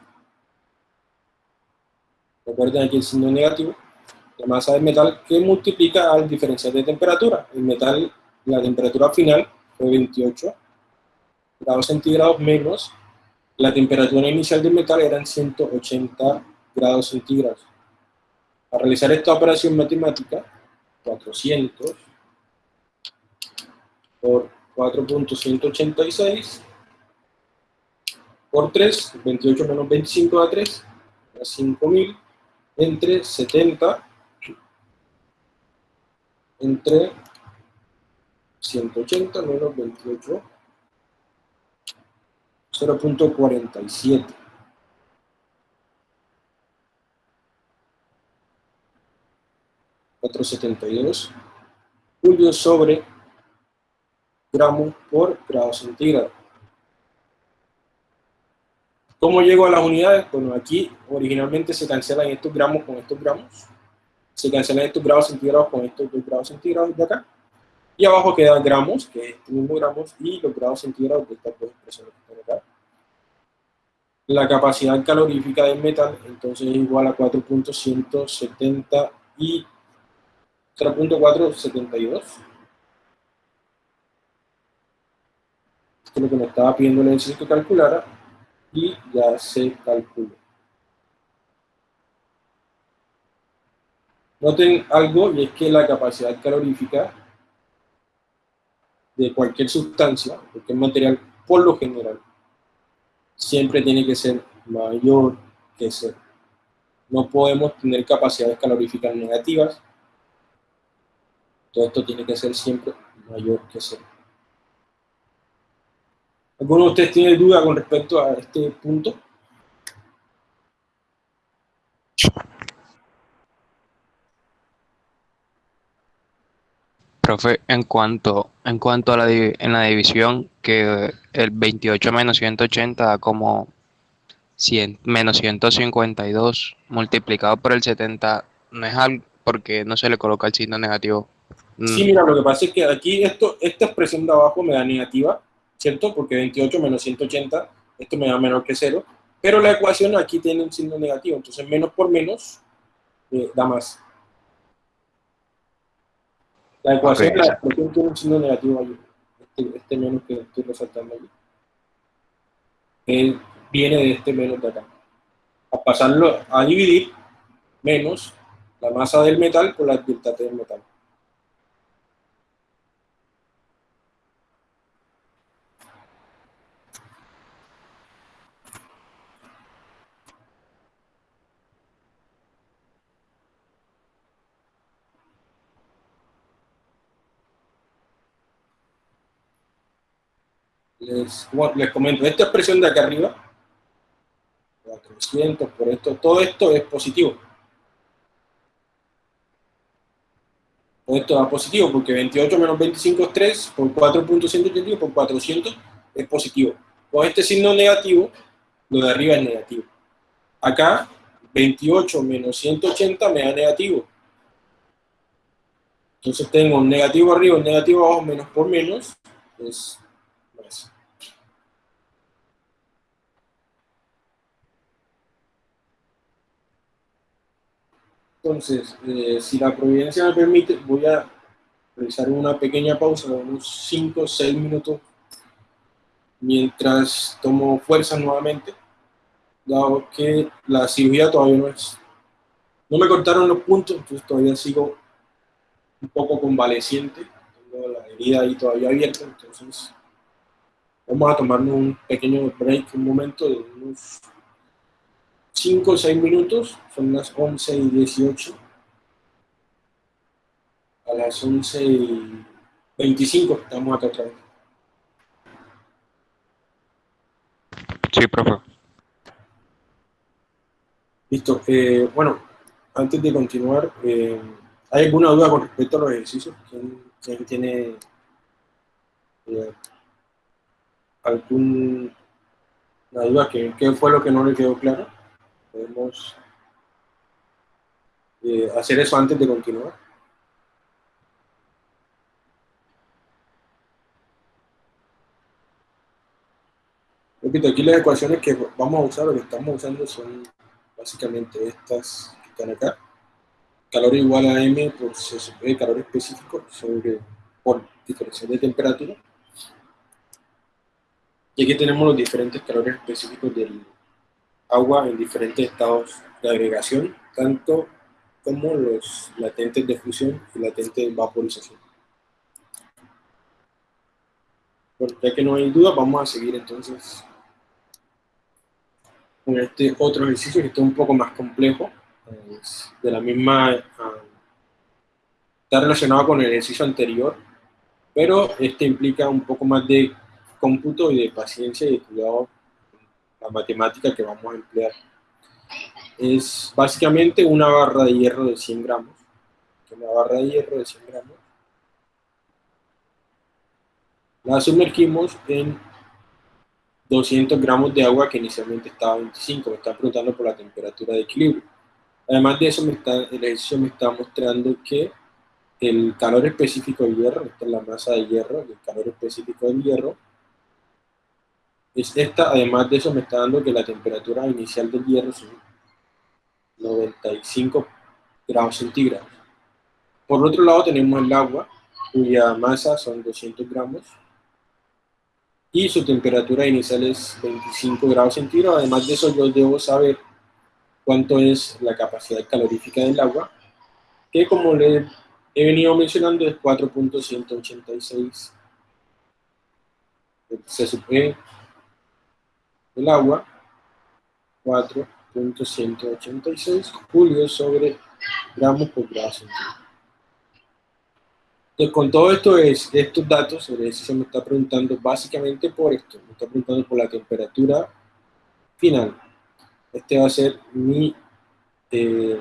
Recuerden aquí el signo negativo. La masa del metal que multiplica al diferencial de temperatura. El metal, la temperatura final 28 grados centígrados menos la temperatura inicial del metal eran 180 grados centígrados. Para realizar esta operación matemática, 400 por 4.186 por 3, 28 menos 25 a 3, a 5000, entre 70, entre 180 menos 28, 0.47. ...472... ...julio sobre... ...gramos por grado centígrado. ¿Cómo llego a las unidades? Bueno, aquí originalmente se cancelan estos gramos con estos gramos. Se cancelan estos grados centígrados con estos dos grados centígrados de acá Y abajo queda gramos, que es este mismo gramos, y los grados centígrados de estas dos expresiones que acá. La capacidad calorífica del metal, entonces es igual a 4.170 y 3.472. Esto es lo que me estaba pidiendo el ejercicio que calculara y ya se calculó. Noten algo y es que la capacidad calorífica de cualquier sustancia, cualquier material, por lo general, siempre tiene que ser mayor que cero. No podemos tener capacidades caloríficas negativas. Todo esto tiene que ser siempre mayor que cero. ¿Alguno de ustedes tiene duda con respecto a este punto? Profe, en cuanto, en cuanto a la, en la división, que el 28 menos 180 da como 100, menos 152 multiplicado por el 70, no es algo porque no se le coloca el signo negativo. Mm. Sí, mira, lo que pasa es que aquí esto, esta expresión de abajo me da negativa, ¿cierto? Porque 28 menos 180, esto me da menor que 0, pero la ecuación aquí tiene un signo negativo, entonces menos por menos eh, da más. La ecuación, la expresión tiene un signo negativo ahí, este, este, menos que estoy resaltando aquí. viene de este menos de acá. A pasarlo a dividir, menos la masa del metal por la delta T del metal. Les, les comento, esta expresión de acá arriba, 400 por esto, todo esto es positivo. Todo esto da positivo porque 28 menos 25 es 3, por 4.181 por 400 es positivo. Con este signo negativo, lo de arriba es negativo. Acá, 28 menos 180 me da negativo. Entonces tengo un negativo arriba, un negativo abajo, menos por menos, es Entonces, eh, si la providencia me permite, voy a realizar una pequeña pausa de unos 5 o 6 minutos mientras tomo fuerza nuevamente, dado que la cirugía todavía no es... No me cortaron los puntos, entonces todavía sigo un poco convaleciente, tengo la herida ahí todavía abierta, entonces vamos a tomarnos un pequeño break, un momento de unos 5 o 6 minutos, son las 11 y 18. A las 11 y 25 estamos acá otra vez. Sí, profe. Listo. Eh, bueno, antes de continuar, eh, ¿hay alguna duda con respecto a los ejercicios? ¿Quién, tiene eh, alguna duda? ¿Qué, ¿Qué fue lo que no le quedó claro? Podemos eh, hacer eso antes de continuar. Repito, aquí las ecuaciones que vamos a usar o que estamos usando son básicamente estas que están acá. Calor igual a M por C calor específico sobre, por diferencia de temperatura. Y aquí tenemos los diferentes calores específicos del, agua en diferentes estados de agregación, tanto como los latentes de fusión y latentes de vaporización. Bueno, ya que no hay duda, vamos a seguir entonces con este otro ejercicio que está un poco más complejo, de la misma, ah, está relacionado con el ejercicio anterior, pero este implica un poco más de cómputo y de paciencia y de cuidado la matemática que vamos a emplear. Es básicamente una barra de hierro de 100 gramos. Una barra de hierro de 100 gramos. La sumergimos en 200 gramos de agua que inicialmente estaba a 25, me está preguntando por la temperatura de equilibrio. Además de eso, me está, el ejercicio me está mostrando que el calor específico del hierro, esta es la masa de hierro, el calor específico del hierro, es esta, además de eso me está dando que la temperatura inicial del hierro son 95 grados centígrados. Por otro lado tenemos el agua, cuya masa son 200 gramos, y su temperatura inicial es 25 grados centígrados. Además de eso yo debo saber cuánto es la capacidad calorífica del agua, que como le he venido mencionando es 4.186 se supone el agua 4.186 julios sobre gramos por grado centígrado. Entonces, con todo esto es, estos datos, sobre eso se me está preguntando básicamente por esto, me está preguntando por la temperatura final. Este va a ser mi, eh,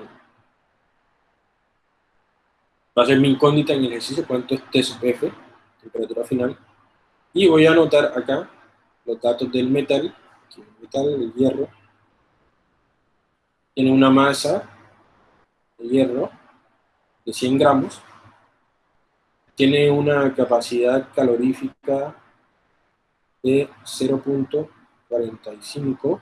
va a ser mi incógnita en el ejercicio, cuánto es T sub F, temperatura final. Y voy a anotar acá los datos del metal, el metal, el hierro, tiene una masa de hierro de 100 gramos, tiene una capacidad calorífica de 0.45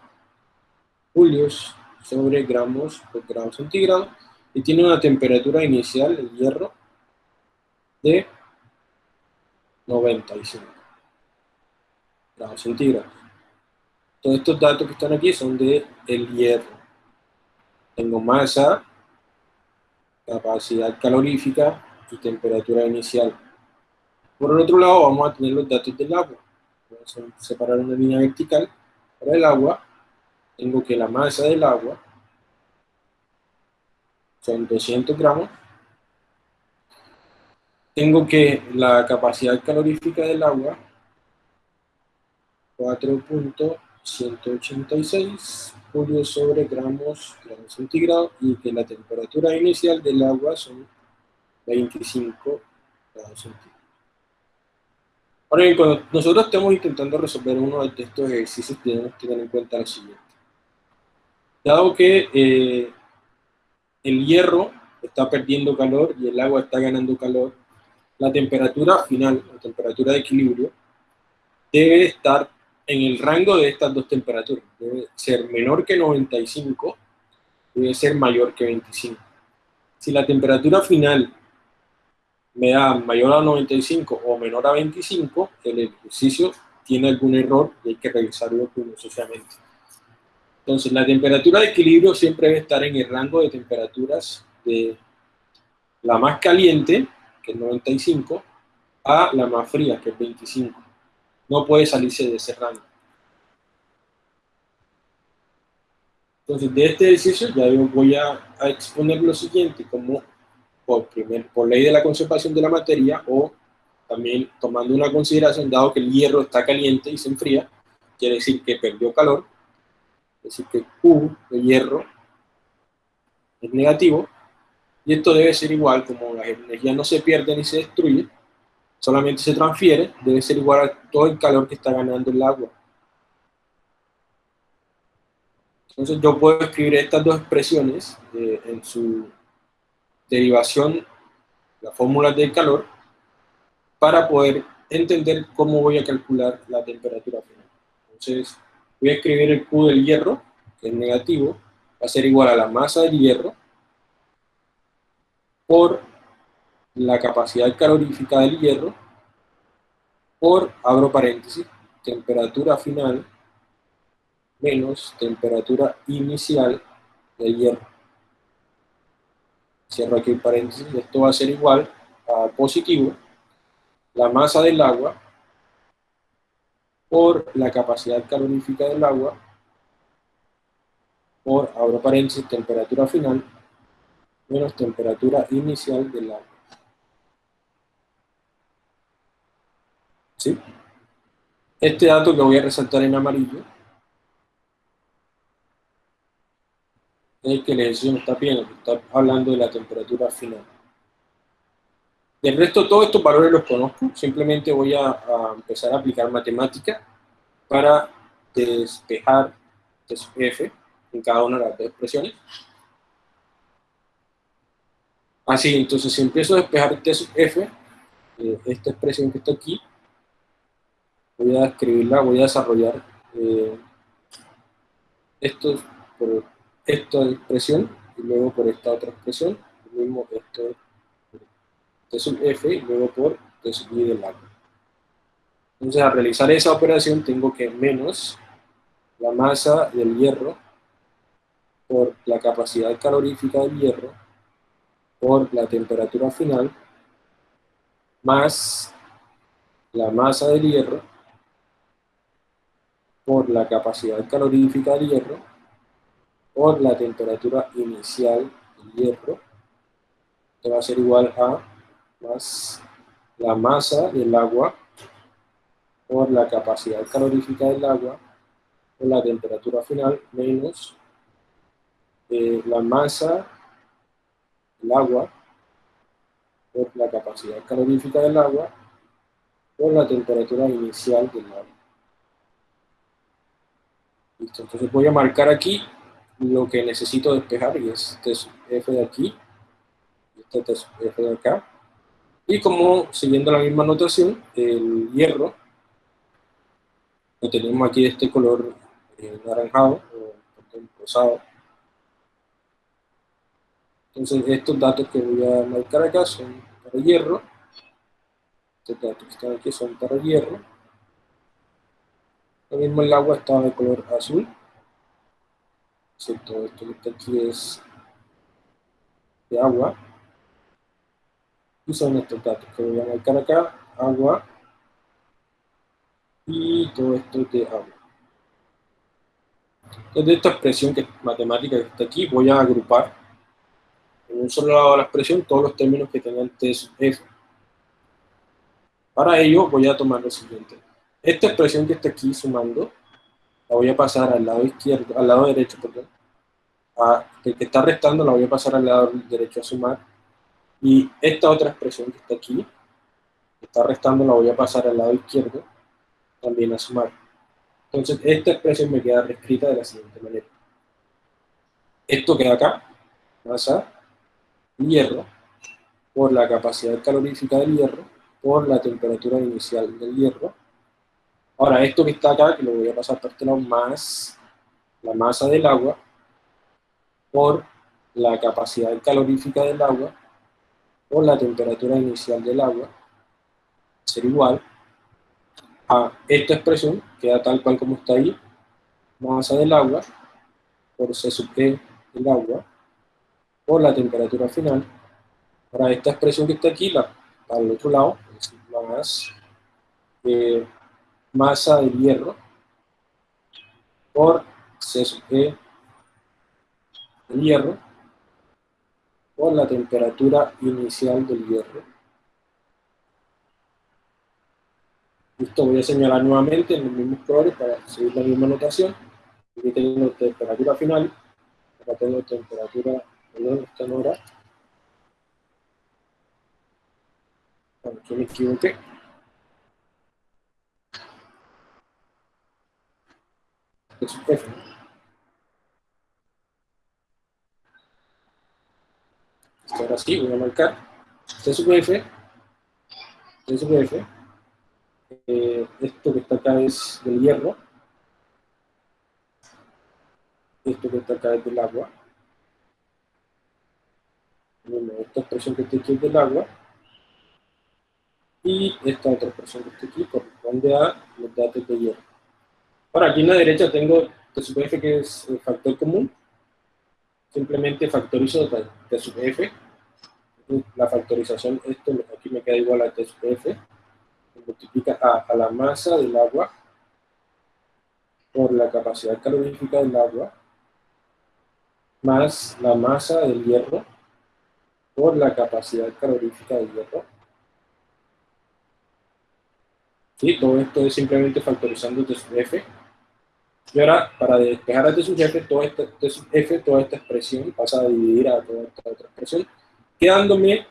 julios sobre gramos por grado centígrado y tiene una temperatura inicial del hierro de 95 grados centígrados. Todos estos datos que están aquí son de el hierro. Tengo masa, capacidad calorífica, y temperatura inicial. Por el otro lado vamos a tener los datos del agua. Vamos a separar una línea vertical. Para el agua, tengo que la masa del agua son 200 gramos. Tengo que la capacidad calorífica del agua 4.186 julios sobre gramos, gramos centígrados y que la temperatura inicial del agua son 25 grados centígrados. Ahora bien, cuando nosotros estamos intentando resolver uno de estos ejercicios, tenemos que tener en cuenta lo siguiente. Dado que eh, el hierro está perdiendo calor y el agua está ganando calor, la temperatura final, la temperatura de equilibrio, debe estar en el rango de estas dos temperaturas. Debe ser menor que 95, debe ser mayor que 25. Si la temperatura final me da mayor a 95 o menor a 25, el ejercicio tiene algún error y hay que revisarlo minuciosamente. Entonces, la temperatura de equilibrio siempre debe estar en el rango de temperaturas de la más caliente, que es 95, a la más fría, que es 25. No puede salirse de ese rango. Entonces, de este ejercicio ya yo voy a, a exponer lo siguiente, como por, primer, por ley de la conservación de la materia o también tomando una consideración, dado que el hierro está caliente y se enfría, quiere decir que perdió calor, es decir que Q de hierro es negativo, y esto debe ser igual, como la energía no se pierde ni se destruye, solamente se transfiere, debe ser igual a todo el calor que está ganando el agua. Entonces yo puedo escribir estas dos expresiones eh, en su derivación, la fórmula del calor, para poder entender cómo voy a calcular la temperatura final. Entonces, voy a escribir el Q del hierro, que es negativo, va a ser igual a la masa del hierro por la capacidad calorífica del hierro por, abro paréntesis, temperatura final menos temperatura inicial del hierro cierro aquí el paréntesis, esto va a ser igual a positivo, la masa del agua por la capacidad calorífica del agua por, abro paréntesis, temperatura final menos temperatura inicial del agua. ¿Sí? Este dato que voy a resaltar en amarillo es que el ejercicio no está bien, está hablando de la temperatura final. Del resto, todos estos valores los conozco, simplemente voy a, empezar a aplicar matemática para despejar f en cada una de las dos expresiones. Así, entonces si empiezo a despejar T sub F, eh, esta expresión que está aquí, voy a escribirla, voy a desarrollar eh, esto por esta expresión y luego por esta otra expresión, lo mismo esto T sub F y luego por T sub I del agua. Entonces, al realizar esa operación tengo que menos la masa del hierro por la capacidad calorífica del hierro por la temperatura final más la masa del hierro por la capacidad calorífica del hierro por la temperatura inicial del hierro que va a ser igual a más la masa del agua por la capacidad calorífica del agua por la temperatura final menos eh, la masa del agua por la capacidad calorífica del agua por la temperatura inicial del agua. Listo, entonces voy a marcar aquí lo que necesito despejar y es F de aquí, este F de acá. Y como siguiendo la misma notación, el hierro lo tenemos aquí de este color eh, naranjado o rosado. Entonces estos datos que voy a marcar acá son para hierro. Estos datos que están aquí son para hierro. Lo mismo el agua está de color azul. Excepto esto que está aquí es de agua. Y son estos datos que voy a marcar acá. Agua, y todo esto es de agua. Entonces, esta expresión que matemática que está aquí, voy a agrupar en un solo lado de la expresión todos los términos que tengan T F. Para ello, voy a tomar lo siguiente. Esta expresión que está aquí sumando, la voy a pasar al lado izquierdo, al lado derecho, perdón. El que está restando la voy a pasar al lado derecho a sumar. Y esta otra expresión que está aquí, que está restando, la voy a pasar al lado izquierdo también a sumar. Entonces, esta expresión me queda reescrita de la siguiente manera. Esto queda acá, masa hierro, por la capacidad calorífica del hierro, por la temperatura inicial del hierro. Ahora, esto que está acá, que lo voy a pasar por este lado, más la masa del agua, por la capacidad calorífica del agua, por la temperatura inicial del agua, ser igual a esta expresión, queda tal cual como está ahí, masa del agua por C sub E del agua por la temperatura final. Para esta expresión que está aquí, la, al otro lado, es más eh, masa del hierro por C sub del hierro por la temperatura inicial del hierro Listo, voy a señalar nuevamente en los mismos colores para seguir la misma notación. Aquí tengo temperatura final, acá tengo temperatura, perdón, esta en hora. Bueno, aquí me equivoqué. Es F. Ahora sí, voy a marcar. Este es F. Este es F eh, esto que está acá es del hierro, esto que está acá es del agua, bueno, esta expresión que está aquí es del agua, y esta otra expresión que está aquí corresponde a los datos de hierro. Ahora, aquí en la derecha tengo T sub f que es el factor común, simplemente factorizo T sub f, la factorización, esto aquí me queda igual a T sub f, multiplica a, la masa del agua por la capacidad calorífica del agua más la masa del hierro por la capacidad calorífica del hierro. ¿Sí? Todo esto es simplemente factorizando T sub F. Y ahora, para despejar T sub F, toda esta, F, toda esta expresión pasa a dividir a toda esta otra expresión, quedándome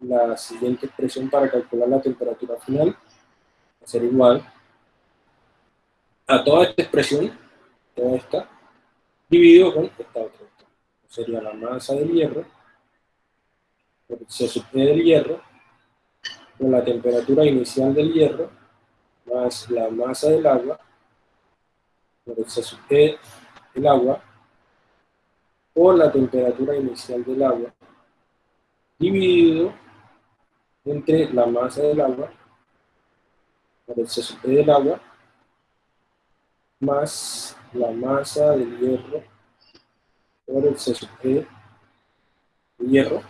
la siguiente expresión para calcular la temperatura final va a ser igual a toda esta expresión, toda esta, dividido con esta otra. Sería la masa del hierro C sub E del hierro, con la temperatura inicial del hierro, más la masa del agua, E del agua, por la temperatura inicial del agua, dividido entre la masa del agua, por el C sub E del agua, más la masa del hierro por el C sub E del hierro.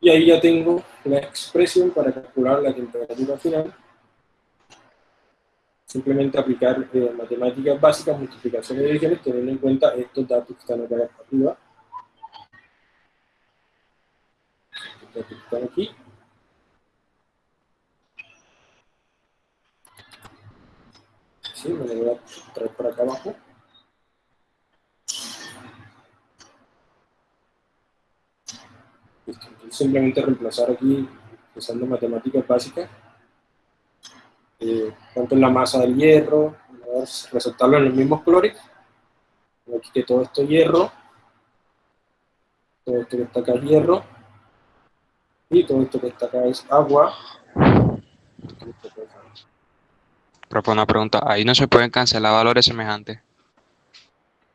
Y ahí ya tengo la expresión para calcular la temperatura final. Simplemente aplicar eh, matemáticas básicas, multiplicaciones y divisiones, teniendo en cuenta estos datos que están acá arriba. Que están aquí. Sí, me voy a traer por acá abajo. Simplemente reemplazar aquí, usando matemáticas básicas, eh, cuánto es la masa del hierro, resaltarlo en los mismos colores. Aquí que todo esto es hierro, todo esto que está acá es hierro, y todo esto que está acá es agua. Propongo una pregunta, ahí no se pueden cancelar valores semejantes.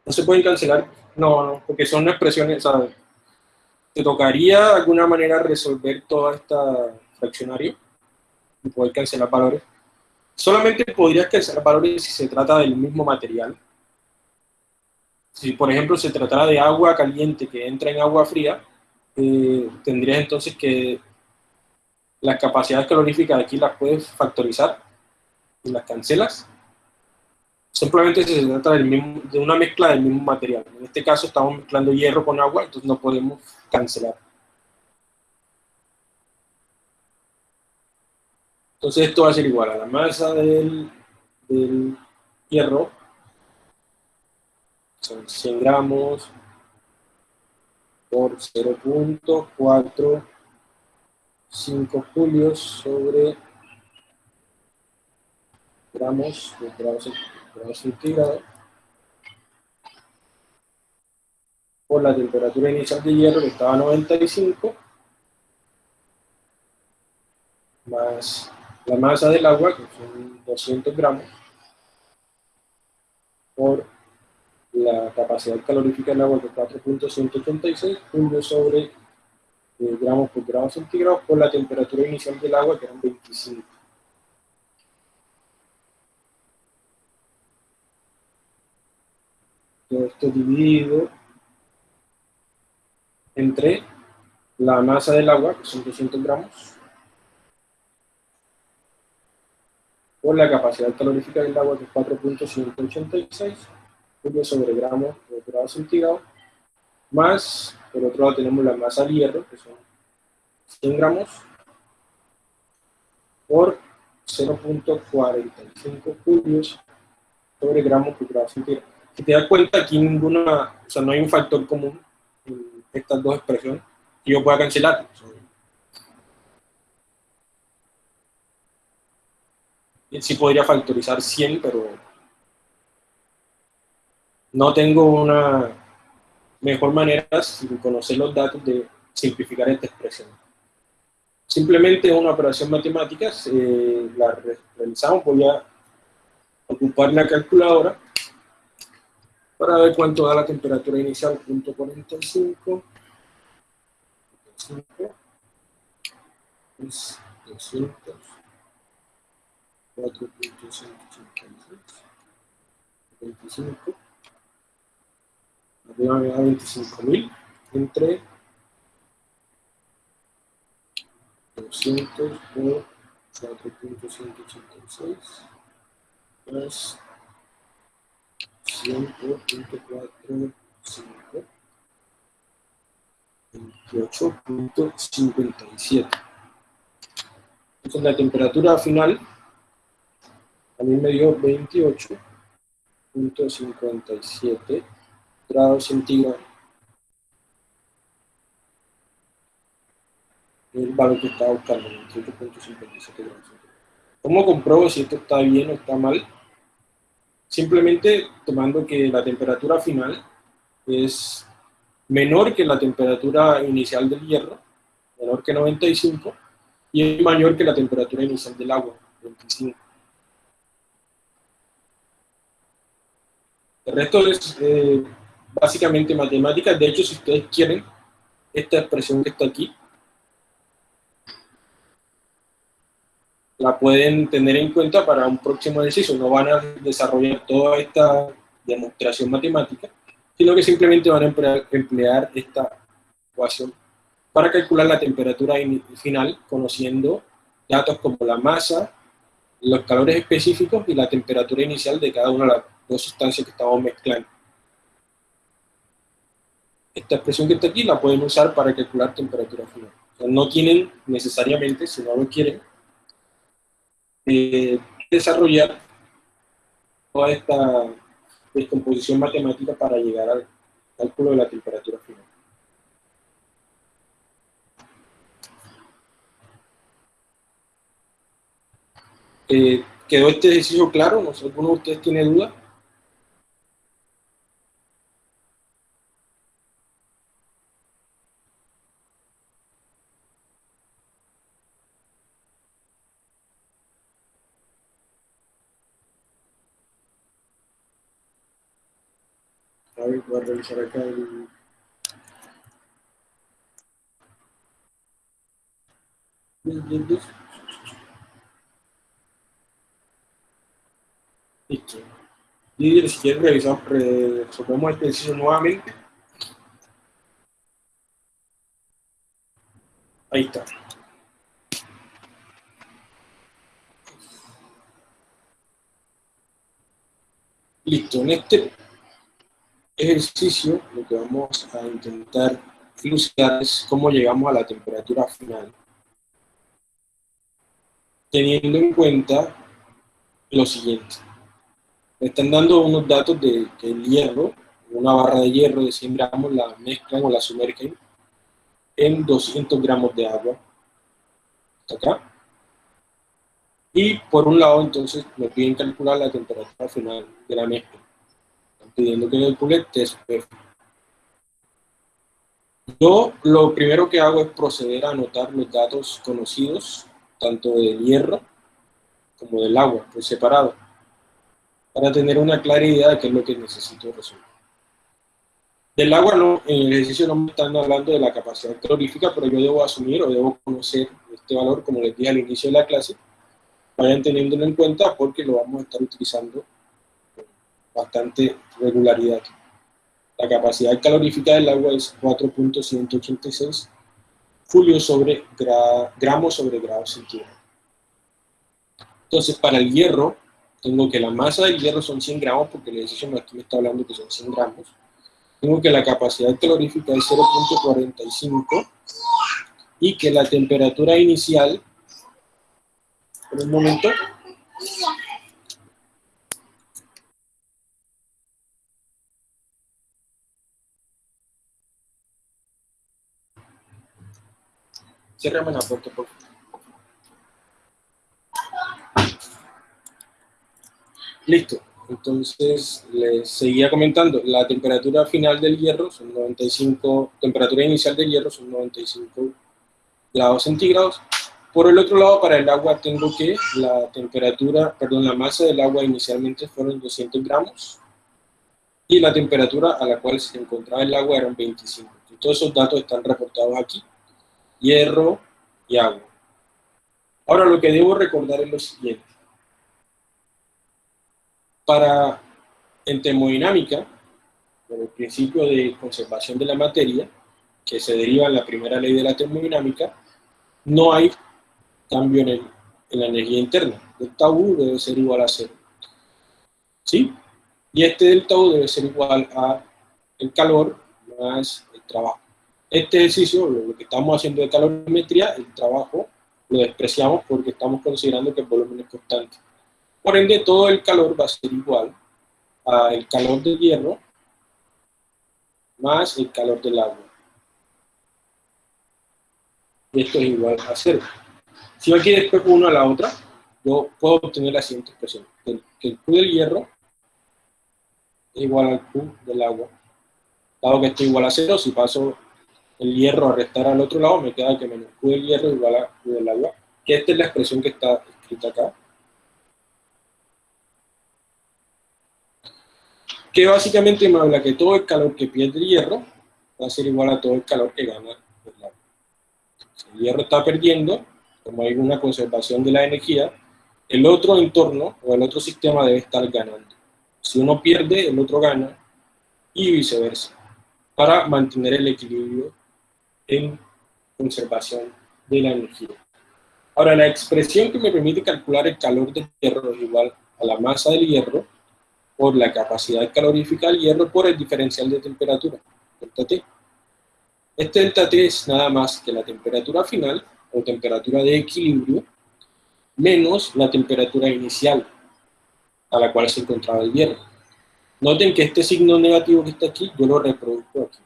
No se pueden cancelar, no, no, porque son expresiones, ¿sabes? Te tocaría de alguna manera resolver toda esta fraccionario y poder cancelar valores. Solamente podrías cancelar valores si se trata del mismo material. Si, por ejemplo, se tratara de agua caliente que entra en agua fría, eh, tendrías entonces que las capacidades caloríficas de aquí las puedes factorizar y las cancelas. Simplemente se trata del mismo, de una mezcla del mismo material. En este caso estamos mezclando hierro con agua, entonces no podemos cancelar. Entonces esto va a ser igual a la masa del, del hierro, son 100 gramos por 0.45 julios sobre gramos grados, grados centígrados por la temperatura inicial de hierro que estaba a 95 más la masa del agua que son 200 gramos por la capacidad calorífica del agua que es 4.186 punto sobre eh, gramos por grado centígrado por la temperatura inicial del agua que eran 25 todo esto dividido entre la masa del agua, que son 200 gramos, por la capacidad calorífica del agua, que es 4.186, sobre gramos por grado centígrado, más, por otro lado tenemos la masa de hierro, que son 100 gramos, por 0.45 julios sobre gramos por grado centígrado. Si te das cuenta, aquí ninguna, o sea, no hay un factor común en estas dos expresiones que yo pueda cancelar. Sí podría factorizar 100, pero no tengo una mejor manera, sin conocer los datos, de simplificar esta expresión. Simplemente una operación matemática, eh, la realizamos, voy a ocupar la calculadora para ver cuánto da la temperatura inicial, punto 45. 5 es 200, 4.186, 25, arriba me da 25.000, entre 200 por 4.186, más 100.45, 28.57. Entonces la temperatura final a mí me dio 28.57 grados centígrados. El valor que estaba buscando, 28.57 grados centígrados. ¿Cómo compruebo si esto está bien o está mal? Simplemente tomando que la temperatura final es menor que la temperatura inicial del hierro, menor que 95, y es mayor que la temperatura inicial del agua, 25. El resto es eh, básicamente matemática. De hecho, si ustedes quieren, esta expresión que está aquí, la pueden tener en cuenta para un próximo ejercicio. No van a desarrollar toda esta demostración matemática, sino que simplemente van a emplear esta ecuación para calcular la temperatura final, conociendo datos como la masa, los calores específicos y la temperatura inicial de cada una de las dos sustancias que estamos mezclando. Esta expresión que está aquí la pueden usar para calcular temperatura final. no tienen necesariamente, si no lo quieren, eh, desarrollar toda esta descomposición matemática para llegar al cálculo de la temperatura final. Eh, ¿Quedó este ejercicio claro? No sé, ¿alguno de ustedes tiene duda? voy a revisar acá el... Listo. Y si quieren revisar, resolvemos este ejercicio nuevamente. Ahí está. Listo, en este ejercicio lo que vamos a intentar ilustrar es cómo llegamos a la temperatura final, teniendo en cuenta lo siguiente. Me están dando unos datos de que el hierro, una barra de hierro de 100 gramos, la mezclan o la sumergen en 200 gramos de agua. acá. Y por un lado, entonces, me piden calcular la temperatura final de la mezcla pidiendo que calcule TSPF. Yo lo primero que hago es proceder a anotar los datos conocidos, tanto del hierro como del agua, por separado, para tener una clara idea de qué es lo que necesito resolver. Del agua no, en el ejercicio no me están hablando de la capacidad calorífica, pero yo debo asumir o debo conocer este valor, como les dije al inicio de la clase, vayan teniéndolo en cuenta porque lo vamos a estar utilizando bastante regularidad. La capacidad calorífica del agua es 4.186 julio sobre gramos sobre grado centígrado. Entonces, para el hierro, tengo que la masa del hierro son 100 gramos, porque el ejercicio aquí me está hablando que son 100 gramos. Tengo que la capacidad calorífica es 0.45 y que la temperatura inicial, por un momento, Cierrame la puerta, por favor. Listo. Entonces, les seguía comentando, la temperatura final del hierro son 95, temperatura inicial del hierro son 95 grados centígrados. Por el otro lado, para el agua tengo que la temperatura, perdón, la masa del agua inicialmente fueron 200 gramos y la temperatura a la cual se encontraba el agua eran 25. Y todos esos datos están reportados aquí hierro y agua. Ahora lo que debo recordar es lo siguiente. Para, en termodinámica, por el principio de conservación de la materia, que se deriva en la primera ley de la termodinámica, no hay cambio en, en la energía interna. Delta U debe ser igual a cero. ¿Sí? Y este delta U debe ser igual a el calor más el trabajo. Este ejercicio, lo que estamos haciendo de calorimetría, el trabajo lo despreciamos porque estamos considerando que el volumen es constante. Por ende, todo el calor va a ser igual al calor del hierro más el calor del agua. Y esto es igual a cero. Si yo aquí después uno a la otra, yo puedo obtener la siguiente expresión. Que el Q del hierro es igual al Q del agua dado que esto es igual a cero, si paso el hierro a restar al otro lado, me queda que menos Q del hierro igual a Q del agua, que esta es la expresión que está escrita acá. Que básicamente me habla que todo el calor que pierde el hierro va a ser igual a todo el calor que gana el agua. Si el hierro está perdiendo, como hay una conservación de la energía, el otro entorno o el otro sistema debe estar ganando. Si uno pierde, el otro gana, y viceversa, para mantener el equilibrio en conservación de la energía. Ahora, la expresión que me permite calcular el calor del hierro es igual a la masa del hierro por la capacidad calorífica del hierro por el diferencial de temperatura, delta T. Este delta T es nada más que la temperatura final o temperatura de equilibrio menos la temperatura inicial a la cual se encontraba el hierro. Noten que este signo negativo que está aquí, yo lo reproduzco aquí.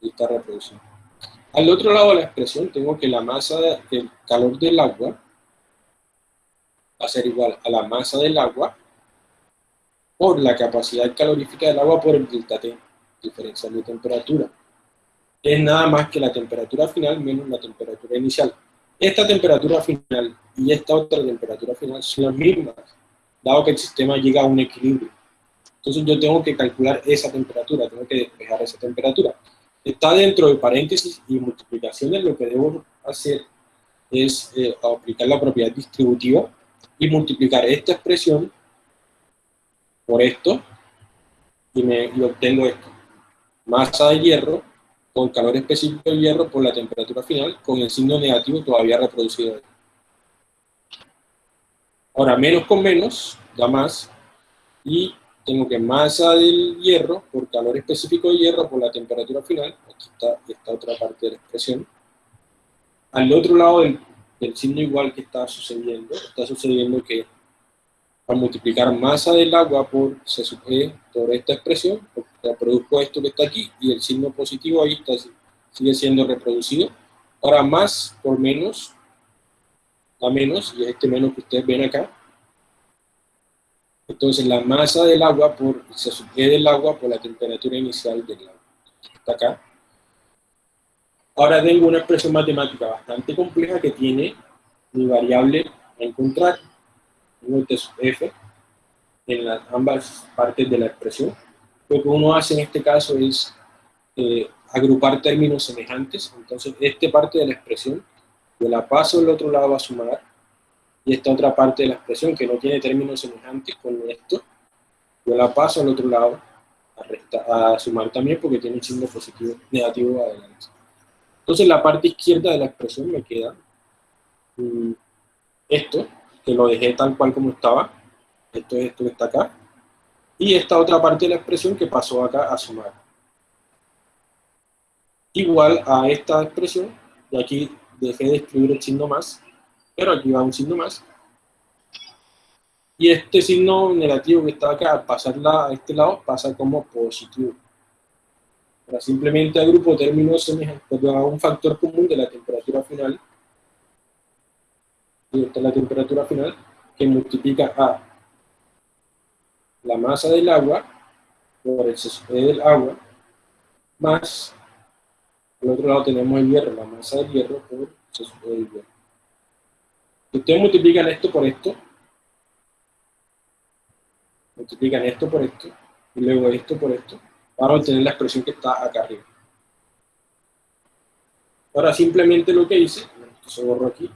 Y está reproducido. Al otro lado de la expresión tengo que la masa, del calor del agua va a ser igual a la masa del agua por la capacidad calorífica del agua por el delta T, diferencial de temperatura. Es nada más que la temperatura final menos la temperatura inicial. Esta temperatura final y esta otra temperatura final son las mismas, dado que el sistema llega a un equilibrio. Entonces yo tengo que calcular esa temperatura, tengo que despejar esa temperatura. Está dentro de paréntesis y multiplicaciones, lo que debo hacer es eh, aplicar la propiedad distributiva y multiplicar esta expresión por esto y, me, obtengo esto. Masa de hierro con calor específico del hierro por la temperatura final, con el signo negativo todavía reproducido. Ahora, menos con menos da más, y tengo que masa del hierro por calor específico del hierro por la temperatura final, aquí está esta otra parte de la expresión. Al otro lado del, del signo igual que está sucediendo, está sucediendo que al multiplicar masa del agua por C sub E por esta expresión, reproduzco esto que está aquí y el signo positivo ahí está, sigue siendo reproducido. Ahora más por menos, a menos, y este menos que ustedes ven acá. Entonces la masa del agua por, C sub E del agua por la temperatura inicial del agua. Está acá. Ahora tengo una expresión matemática bastante compleja que tiene mi variable a encontrar un f en las, ambas partes de la expresión. Lo que uno hace en este caso es eh, agrupar términos semejantes, entonces esta parte de la expresión yo la paso al otro lado a sumar, y esta otra parte de la expresión que no tiene términos semejantes con esto, yo la paso al otro lado a, a sumar también porque tiene un signo positivo, negativo adelante. Entonces la parte izquierda de la expresión me queda mm, esto, que lo dejé tal cual como estaba, esto es esto que está acá, y esta otra parte de la expresión que pasó acá a sumar. Igual a esta expresión, y aquí dejé de escribir el signo más, pero aquí va un signo más, y este signo negativo que está acá, al pasarla a este lado, pasa como positivo. Ahora simplemente agrupo términos semejantes, a un factor común de la temperatura final y esta es la temperatura final, que multiplica a la masa del agua por el CSP del agua, más, al otro lado tenemos el hierro, la masa del hierro por el CSP del hierro. Ustedes multiplican esto por esto, multiplican esto por esto, y luego esto por esto, para obtener la expresión que está acá arriba. Ahora simplemente lo que hice, esto se borró aquí,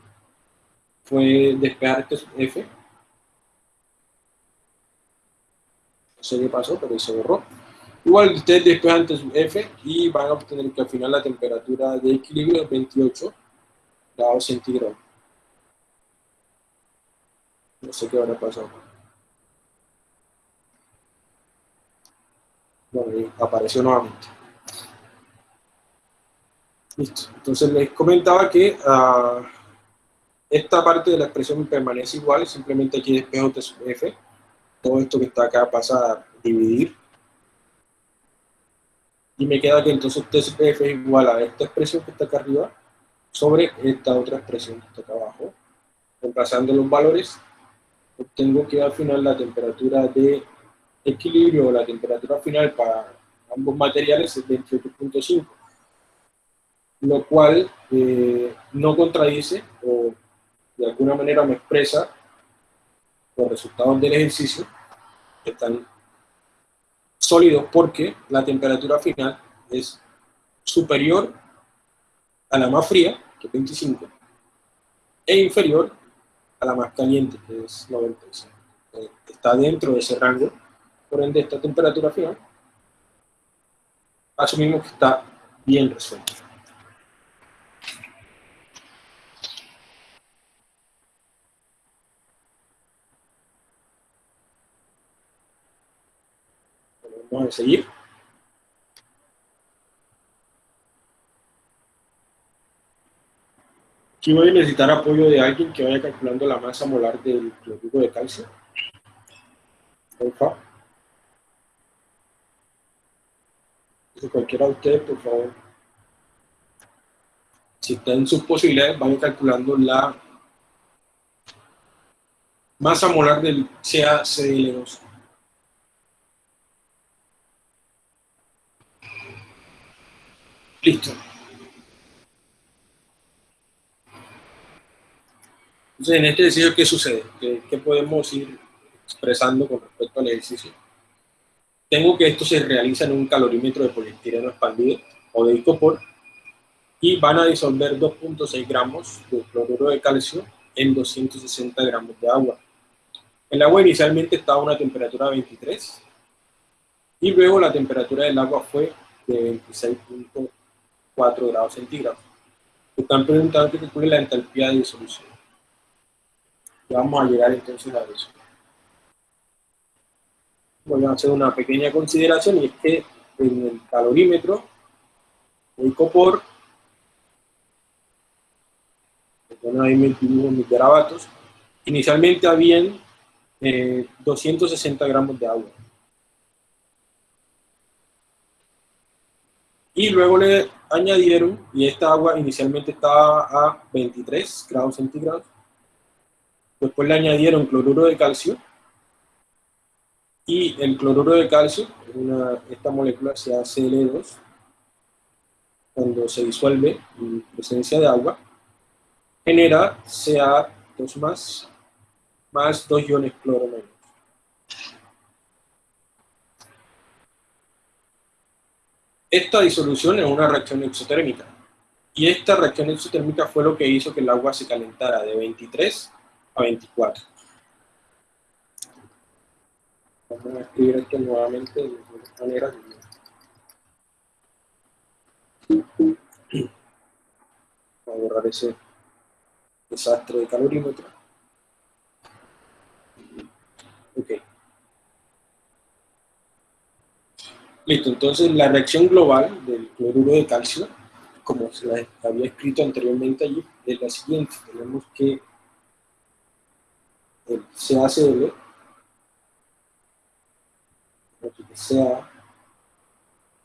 fue despejar este F. No sé qué pasó, pero se borró. Igual ustedes despejan este F y van a obtener que al final la temperatura de equilibrio es 28 grados centígrados. No sé qué habrá pasado. Bueno, apareció nuevamente. Listo. Entonces les comentaba que uh, esta parte de la expresión permanece igual, simplemente aquí despejo T sub F. Todo esto que está acá pasa a dividir. Y me queda que entonces T sub F es igual a esta expresión que está acá arriba sobre esta otra expresión que está acá abajo. Reemplazando los valores, obtengo que al final la temperatura de equilibrio o la temperatura final para ambos materiales es 28.5, lo cual eh, no contradice o de alguna manera me expresa los resultados del ejercicio que están sólidos porque la temperatura final es superior a la más fría, que es 25, e inferior a la más caliente, que es 95. Eh, está dentro de ese rango, por ende esta temperatura final, asumimos que está bien resuelta. Vamos a seguir. Aquí voy a necesitar apoyo de alguien que vaya calculando la masa molar del cloruro de calcio. Porfa. cualquiera de ustedes, por favor. Si está en sus posibilidades, vayan calculando la masa molar del CaCl2. Listo. Entonces, en este ejercicio, ¿qué sucede? ¿Qué, podemos ir expresando con respecto al ejercicio? Tengo que esto se realiza en un calorímetro de poliestireno expandido o de icopor y van a disolver 2.6 gramos de cloruro de calcio en 260 gramos de agua. El agua inicialmente estaba a una temperatura de 23 y luego la temperatura del agua fue de 26.4 grados centígrados. Están preguntando que calcule la entalpía de disolución vamos a llegar entonces a eso. Voy a hacer una pequeña consideración y es que en el calorímetro el copor ahí me mis garabatos, inicialmente habían 260 eh, gramos de agua. Y luego le añadieron, y esta agua inicialmente estaba a 23 grados centígrados, Después le añadieron cloruro de calcio y el cloruro de calcio, esta molécula CaCl2, cuando se disuelve en presencia de agua, genera Ca2 más, más dos iones cloro menos. Esta disolución es una reacción exotérmica. Y esta reacción exotérmica fue lo que hizo que el agua se calentara de 23 a 24. Vamos a escribir esto nuevamente de manera. Voy a borrar ese desastre de calorímetro. Ok. Listo, entonces la reacción global del cloruro de calcio, como se la había escrito anteriormente allí, es la siguiente. Tenemos que el CaCl, sea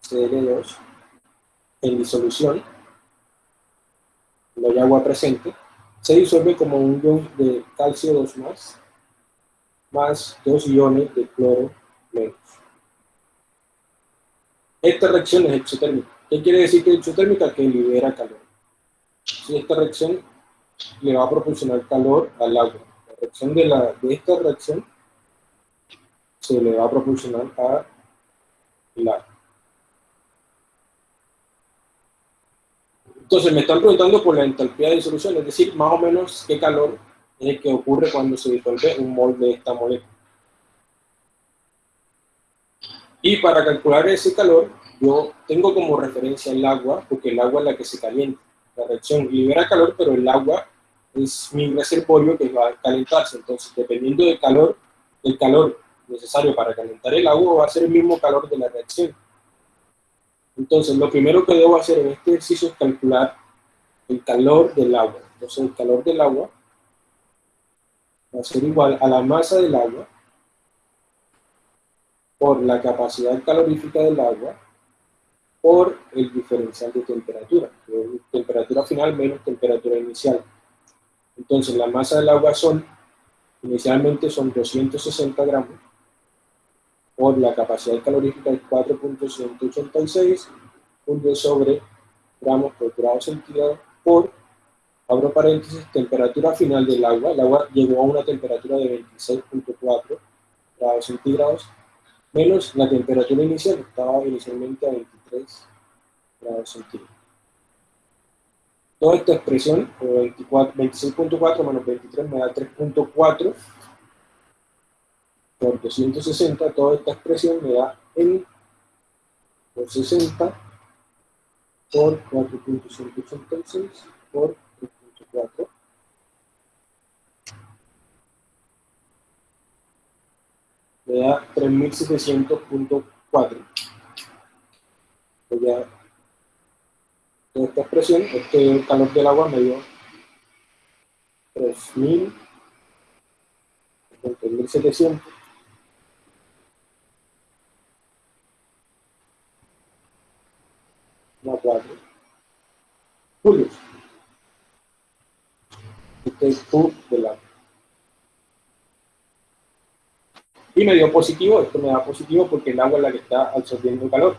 Cl2 en disolución, no hay agua presente, se disuelve como un ion de calcio 2 más, más dos iones de cloro menos. Esta reacción es exotérmica. ¿Qué quiere decir que exotérmica? Que libera calor. Si esta reacción le va a proporcionar calor al agua reacción de, la, de esta reacción se le va a proporcionar a la. Entonces me están preguntando por la entalpía de disolución, es decir, más o menos qué calor es el que ocurre cuando se disuelve un mol de esta molécula. Y para calcular ese calor, yo tengo como referencia el agua, porque el agua es la que se calienta. La reacción libera calor, pero el agua es mi reservorio que va a calentarse. Entonces, dependiendo del calor, el calor necesario para calentar el agua va a ser el mismo calor de la reacción. Entonces, lo primero que debo hacer en este ejercicio es calcular el calor del agua. Entonces, el calor del agua va a ser igual a la masa del agua por la capacidad calorífica del agua por el diferencial de temperatura, temperatura final menos temperatura inicial. Entonces la masa del agua son, inicialmente son 260 gramos, por la capacidad calorífica de 4.186 julios sobre gramos por grado centígrado por, abro paréntesis, temperatura final del agua. El agua llegó a una temperatura de 26.4 grados centígrados menos la temperatura inicial, estaba inicialmente a 23 grados centígrados. Toda esta expresión, 26.4 menos 23 me da 3.4 por 260, toda esta expresión me da N por 60 por 4.186 por 3.4 me da 3700.4 ya esta expresión, este calor del agua me dio 3000 3700 4 julios este es Q del agua. Y me dio positivo, esto me da positivo porque el agua es la que está absorbiendo calor.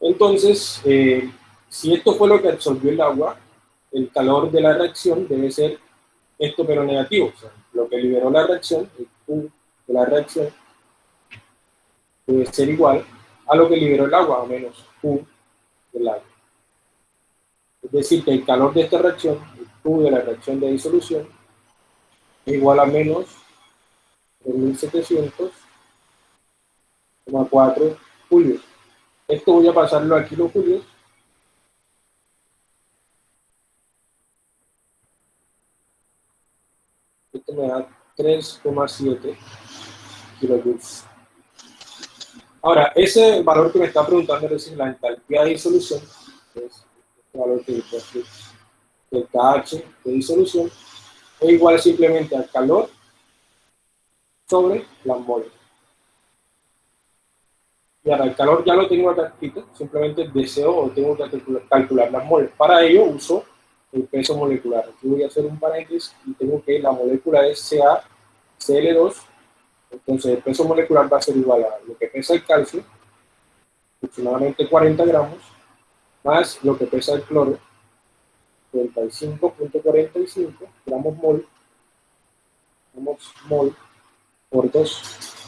Entonces, eh, si esto fue lo que absorbió el agua, el calor de la reacción debe ser esto pero negativo. O sea, lo que liberó la reacción, el Q de la reacción, debe ser igual a lo que liberó el agua, o menos Q del agua. Es decir, que el calor de esta reacción, el Q de la reacción de disolución, es igual a menos 1700,4 julios. Esto voy a pasarlo a kilojulios. Esto me da 3,7 kilojoules. Ahora, ese valor que me está preguntando es decir, la entalpía de disolución, este valor que es el KH de disolución, es igual simplemente al calor sobre las moles. Y ahora el calor ya lo tengo acá simplemente deseo o tengo que calcular, las moles. Para ello uso el peso molecular. Aquí voy a hacer un paréntesis y tengo que la molécula es CaCl2, entonces el peso molecular va a ser igual a lo que pesa el calcio, aproximadamente 40 gramos, más lo que pesa el cloro, 35.45 gramos mol, gramos mol por 2,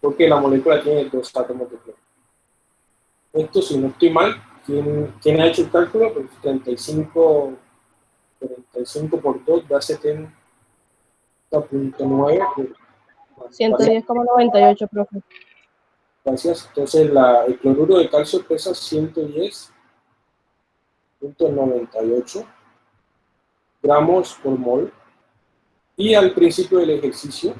porque la molécula tiene dos átomos de cloro. Esto, si no estoy mal, ¿quién, ha hecho el cálculo? Pues 35, 35 por 2 da 70.9. 110,98, profe. Gracias. Entonces, la, el cloruro de calcio pesa 110.98 gramos por mol. Y al principio del ejercicio,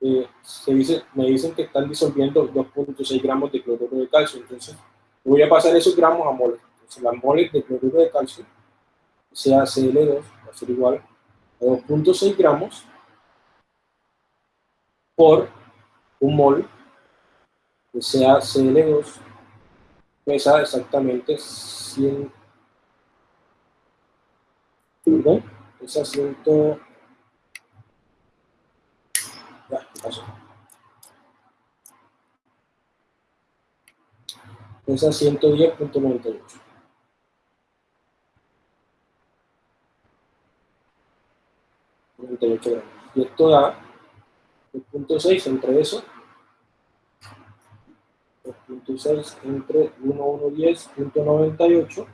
eh, se me dicen que están disolviendo 2.6 gramos de cloruro de calcio. Entonces, voy a pasar esos gramos a moles. Entonces, las moles de cloruro de calcio, sea Cl2, va a ser igual a 2.6 gramos por un mol que sea Cl2 pesa exactamente 100 perdón, pesa 100 ya, ¿qué pasó? Pesa 110.98. Y esto da 2.6 entre eso. 2.6 entre 1110.98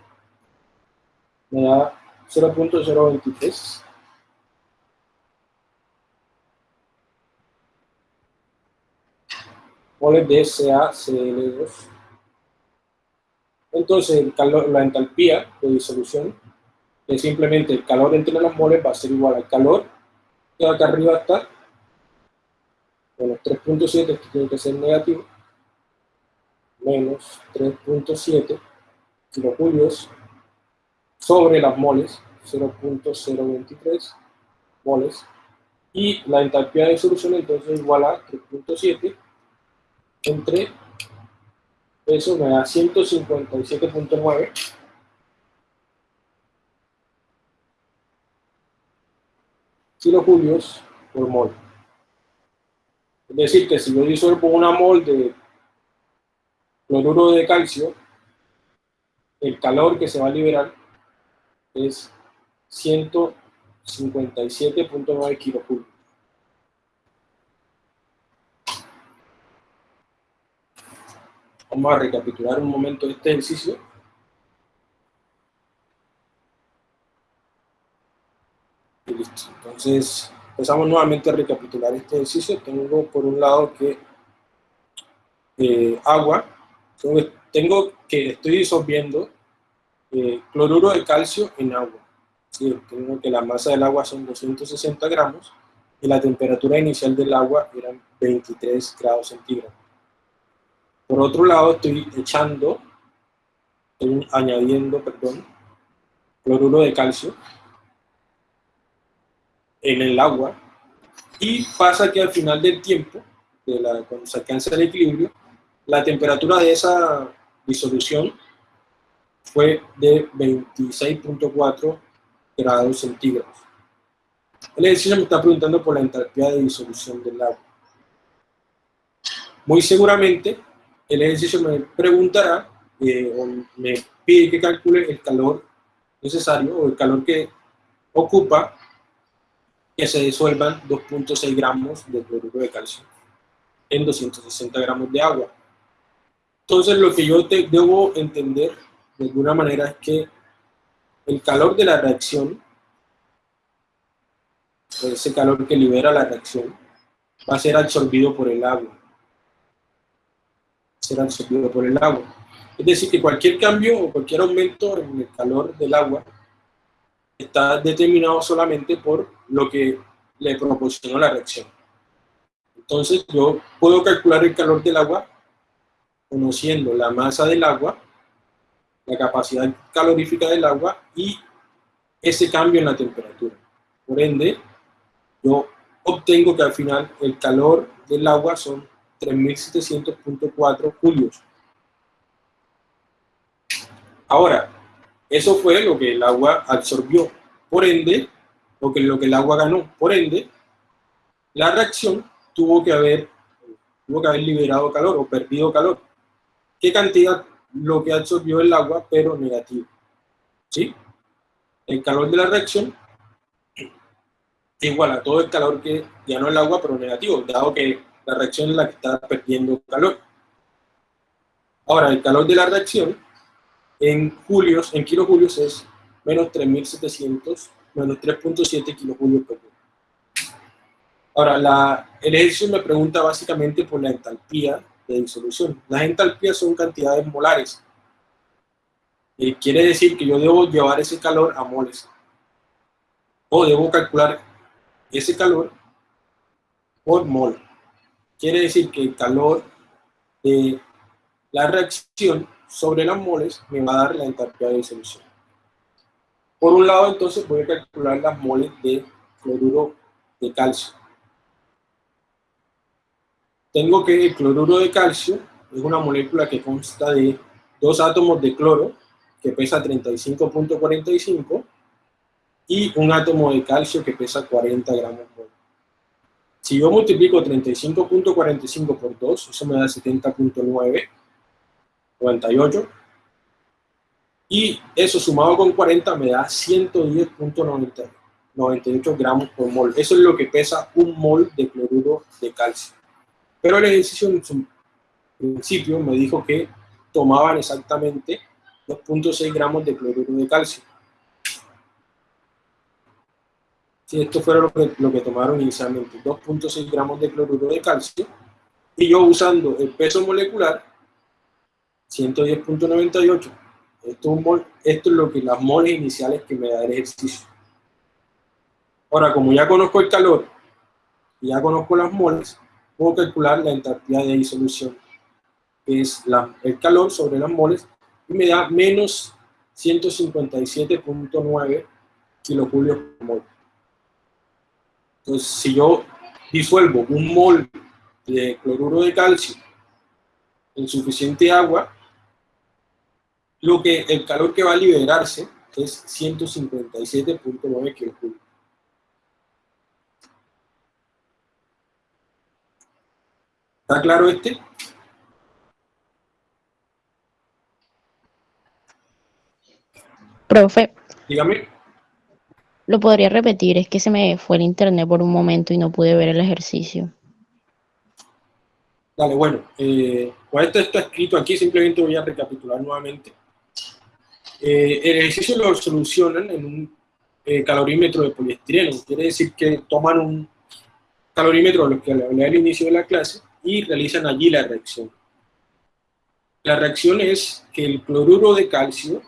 me da 0.023 moles de SaCl2. Entonces, el calor, la entalpía de disolución es simplemente el calor entre las moles va a ser igual al calor que acá arriba está, menos 3.7, esto tiene que ser negativo, menos 3.7 kilojulios sobre las moles, 0.023 moles, y la entalpía de disolución entonces es igual a 3.7 entre eso me da 157.9 kilojulios por mol. Es decir, que si yo disuelvo una mol de cloruro de calcio, el calor que se va a liberar es 157.9 kilojulios. Vamos a recapitular un momento este ejercicio. Y listo. Entonces, empezamos nuevamente a recapitular este ejercicio. Tengo por un lado que eh, agua, tengo que estoy disolviendo eh, cloruro de calcio en agua. tengo que la masa del agua son 260 gramos y la temperatura inicial del agua eran 23 grados centígrados. Por otro lado, estoy echando, estoy añadiendo, perdón, cloruro de calcio en el agua y pasa que al final del tiempo, cuando se alcanza el equilibrio, la temperatura de esa disolución fue de 26.4 grados centígrados. El ejercicio me está preguntando por la entalpía de disolución del agua. Muy seguramente el ejercicio me preguntará eh, o me pide que calcule el calor necesario o el calor que ocupa que se disuelvan 2.6 gramos de cloruro de calcio en 260 gramos de agua. Entonces lo que yo te debo entender de alguna manera es que el calor de la reacción, ese calor que libera la reacción, va a ser absorbido por el agua será absorbido por el agua. Es decir, que cualquier cambio o cualquier aumento en el calor del agua está determinado solamente por lo que le proporcionó la reacción. Entonces yo puedo calcular el calor del agua conociendo la masa del agua, la capacidad calorífica del agua y ese cambio en la temperatura. Por ende, yo obtengo que al final el calor del agua son 3.700.4 julios. Ahora, eso fue lo que el agua absorbió. Por ende, lo que, lo que el agua ganó. Por ende, la reacción tuvo que haber, tuvo que haber liberado calor o perdido calor. ¿Qué cantidad? Lo que absorbió el agua, pero negativo. ¿Sí? El calor de la reacción igual a todo el calor que ganó el agua, pero negativo, dado que la reacción es la que está perdiendo calor. Ahora, el calor de la reacción en julios, en kilojulios es menos 3.700, menos 3.7 kilojulios por Ahora, la, el ejercicio me pregunta básicamente por la entalpía de disolución. Las entalpías son cantidades molares. Eh, quiere decir que yo debo llevar ese calor a moles. O debo calcular ese calor por mol. Quiere decir que el calor de la reacción sobre las moles me va a dar la entalpía de disolución. Por un lado, entonces, voy a calcular las moles de cloruro de calcio. Tengo que el cloruro de calcio es una molécula que consta de dos átomos de cloro, que pesa 35.45, y un átomo de calcio que pesa 40 gramos por si yo multiplico 35.45 por 2, eso me da 70.9, 98. Y eso sumado con 40 me da 110.98 gramos por mol. Eso es lo que pesa un mol de cloruro de calcio. Pero el ejercicio en su principio me dijo que tomaban exactamente 2.6 gramos de cloruro de calcio. Si esto fuera lo que, tomaron inicialmente, 2.6 gramos de cloruro de calcio, y yo usando el peso molecular, 110.98, esto, es lo que las moles iniciales que me da el ejercicio. Ahora, como ya conozco el calor y ya conozco las moles, puedo calcular la entalpía de disolución, que es el calor sobre las moles, y me da menos 157.9 kilojulios por mol. Entonces, si yo disuelvo un mol de cloruro de calcio en suficiente agua, lo que el calor que va a liberarse es 157.9 kilojulios. ¿Está claro este? Profe, Dígame. Lo podría repetir, es que se me fue el internet por un momento y no pude ver el ejercicio. Dale, bueno, eh, esto está escrito aquí, simplemente voy a recapitular nuevamente. Eh, el ejercicio lo solucionan en un eh, calorímetro de poliestireno, quiere decir que toman un calorímetro, lo que hablé al inicio de la clase, y realizan allí la reacción. La reacción es que el cloruro de calcio,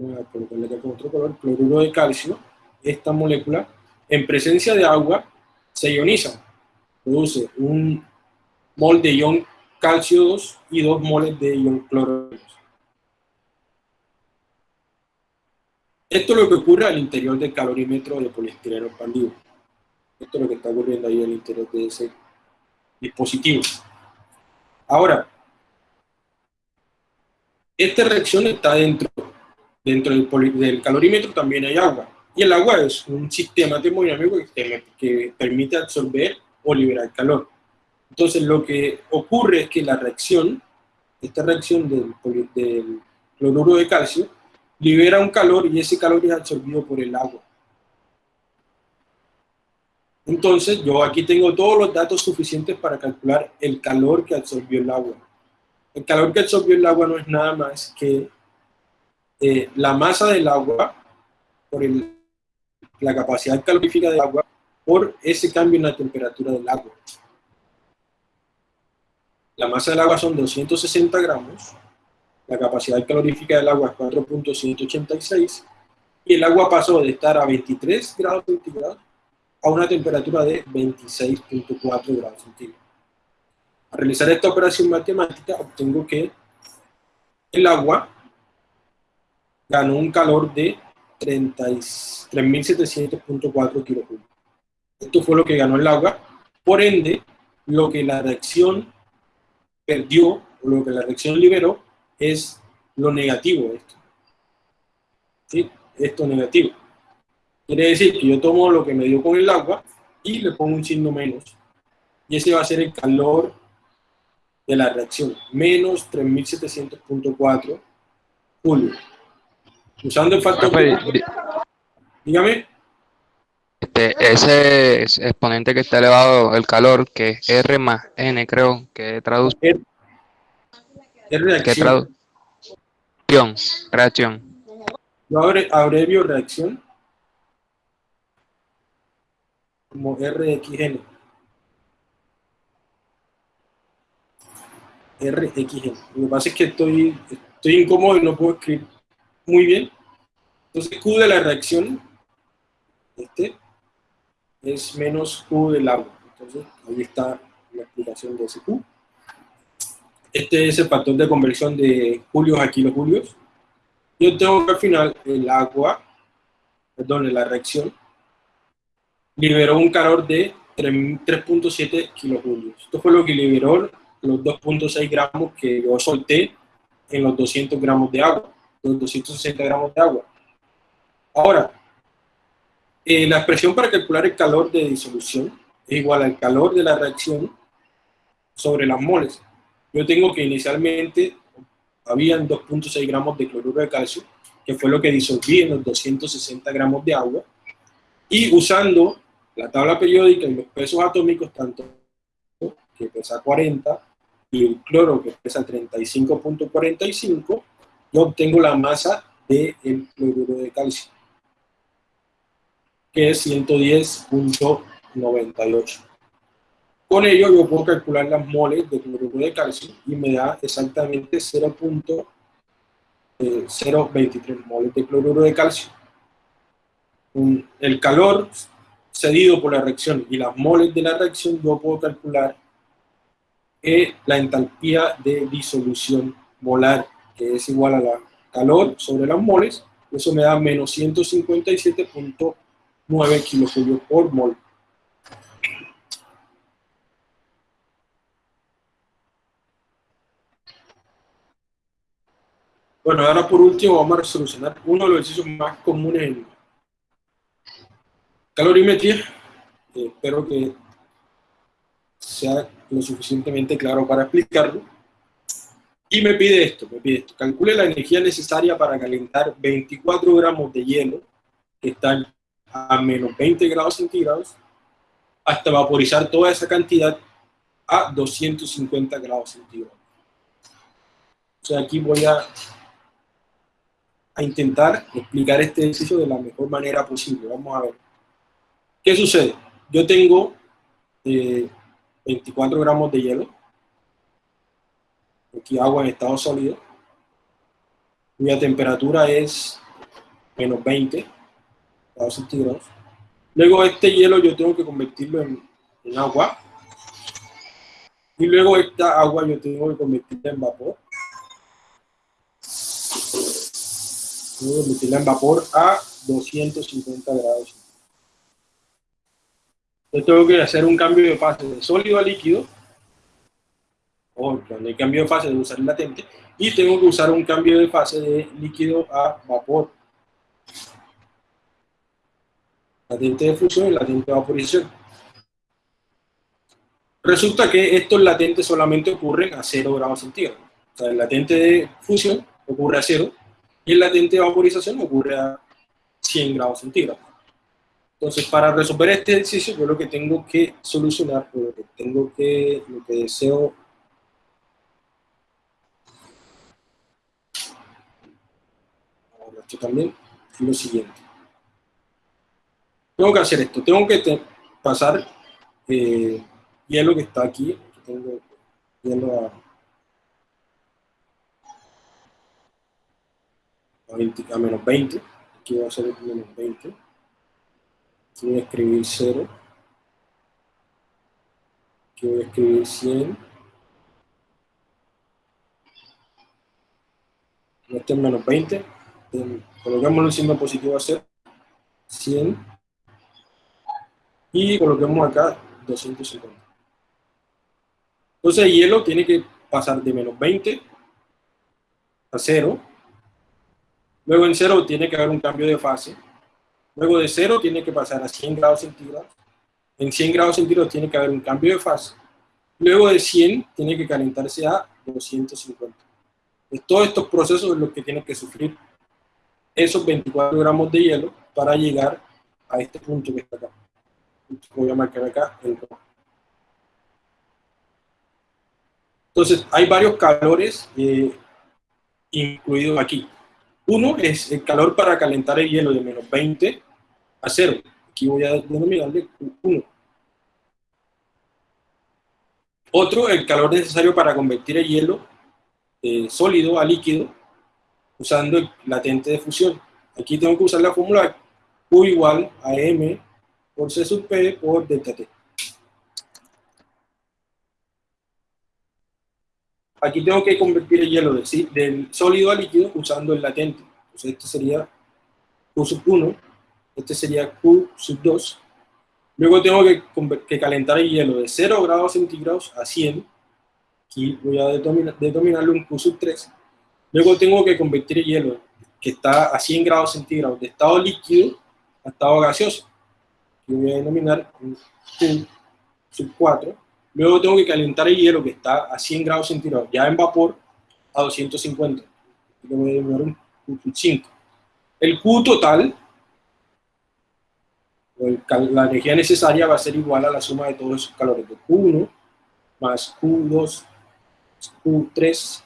voy a colocarle acá con otro color, cloruro de calcio, esta molécula, en presencia de agua, se ioniza, produce un mol de ion calcio 2 y dos moles de ion cloro 2. Esto es lo que ocurre al interior del calorímetro de poliestireno expandido. Esto es lo que está ocurriendo ahí al interior de ese dispositivo. Ahora, esta reacción está dentro, dentro del, del calorímetro, también hay agua. Y el agua es un sistema termodinámico que, que permite absorber o liberar calor. Entonces lo que ocurre es que la reacción, esta reacción del, del cloruro de calcio, libera un calor y ese calor es absorbido por el agua. Entonces yo aquí tengo todos los datos suficientes para calcular el calor que absorbió el agua. El calor que absorbió el agua no es nada más que eh, la masa del agua por el- la capacidad calorífica del agua por ese cambio en la temperatura del agua. La masa del agua son 260 gramos, la capacidad calorífica del agua es 4.186 y el agua pasó de estar a 23 grados centígrados a una temperatura de 26.4 grados centígrados. Al realizar esta operación matemática obtengo que el agua ganó un calor de 30 y- 3.700.4 kilojulios. Esto fue lo que ganó el agua. Por ende, lo que la reacción perdió, o lo que la reacción liberó, es lo negativo de esto. ¿Sí? Esto negativo. Quiere decir que yo tomo lo que me dio con el agua y le pongo un signo menos. Y ese va a ser el calor de la reacción. Menos 3700.4 julios. Usando el factor... Profe, di- Dígame. este, ese es- exponente que está elevado, el calor, que es R más N, creo, que traduce, Es que reacción. traducción, reacción. Yo abre- abrevio reacción como RXN. RXN. Lo que pasa es que estoy, estoy incómodo y no puedo escribir muy bien. Entonces Q de la reacción, este, es menos Q del agua. Entonces ahí está la explicación de ese Q. Este es el factor de conversión de julios a kilojulios yo tengo que al final el agua, perdón, la reacción, liberó un calor de 3 3.7 kilojulios. Esto fue lo que liberó los 2.6 gramos que yo solté en los 200 gramos de agua, los 260 gramos de agua. Ahora, eh, la expresión para calcular el calor de disolución es igual al calor de la reacción sobre las moles. Yo tengo que inicialmente habían 2.6 gramos de cloruro de calcio, que fue lo que disolví en los 260 gramos de agua, y usando la tabla periódica y los pesos atómicos, tanto que pesa 40 y el cloro que pesa 35.45, yo obtengo la masa del cloruro de calcio, que es 110.98. Con ello yo puedo calcular las moles de cloruro de calcio y me da exactamente 0.023 moles de cloruro de calcio. El calor cedido por la reacción y las moles de la reacción yo puedo calcular eh, la entalpía de disolución molar, que es igual a la calor sobre las moles, eso me da menos 157.9 kilojulios por mol. Bueno, ahora por último vamos a solucionar uno de los ejercicios más comunes en, calorimetría. Espero que sea lo suficientemente claro para explicarlo. Y me pide esto, me pide esto. Calcule la energía necesaria para calentar 24 gramos de hielo que están a menos 20 grados centígrados hasta vaporizar toda esa cantidad a 250 grados centígrados. O sea, aquí voy a, a intentar explicar este ejercicio de la mejor manera posible. Vamos a ver. ¿Qué sucede? Yo tengo 24 eh, gramos de hielo. Aquí agua en estado sólido. Cuya temperatura es menos 20 grados centígrados. Luego este hielo yo tengo que convertirlo en, en agua. Y luego esta agua yo tengo que convertirla en vapor. Tengo que convertirla en vapor a 250 grados yo tengo que hacer un cambio de fase de sólido a líquido, o cuando hay cambio de fase de usar el latente, y tengo que usar un cambio de fase de líquido a vapor. Latente de fusión y latente de vaporización. Resulta que estos latentes solamente ocurren a 0 grados centígrados. O sea, el latente de fusión ocurre a 0 y el latente de vaporización ocurre a 100 grados centígrados. Entonces, para resolver este ejercicio, yo lo que tengo que solucionar, lo que tengo que, lo que deseo ahora esto también es lo siguiente. Tengo que hacer esto, tengo que pasar eh, hielo que está aquí, aquí tengo hielo a, a, 20, a menos 20, aquí va a ser menos 20 voy a escribir 0. Aquí voy a escribir 100. Este es menos 20. Coloquemos el signo positivo a 0. 100. Y coloquemos acá 250. Entonces el hielo tiene que pasar de menos 20 a 0. Luego en 0 tiene que haber un cambio de fase Luego de 0 tiene que pasar a 100 grados centígrados. En 100 grados centígrados tiene que haber un cambio de fase. Luego de 100 tiene que calentarse a 250. Pues todos estos procesos son los que tienen que sufrir esos 24 gramos de hielo para llegar a este punto que está acá. Voy a marcar acá el Entonces, hay varios calores eh, incluidos aquí. Uno es el calor para calentar el hielo de menos 20 a 0. Aquí voy a denominarle 1. Otro, el calor necesario para convertir el hielo de sólido a líquido usando el latente de fusión. Aquí tengo que usar la fórmula Q igual a M por C sub P por delta T. Aquí tengo que convertir el hielo del, sólido a líquido usando el latente. Entonces este sería Q sub 1, este sería Q sub 2. Luego tengo que, calentar el hielo de 0 grados centígrados a 100. Aquí voy a determinarle un Q sub 3. Luego tengo que convertir el hielo que está a 100 grados centígrados de estado líquido a estado gaseoso. Aquí voy a denominar Q sub 4 Luego tengo que calentar el hielo que está a 100 grados centígrados, ya en vapor, a 250. Le voy a un Q5. El Q total, la energía necesaria va a ser igual a la suma de todos esos calores, de Q1 más Q2 Q3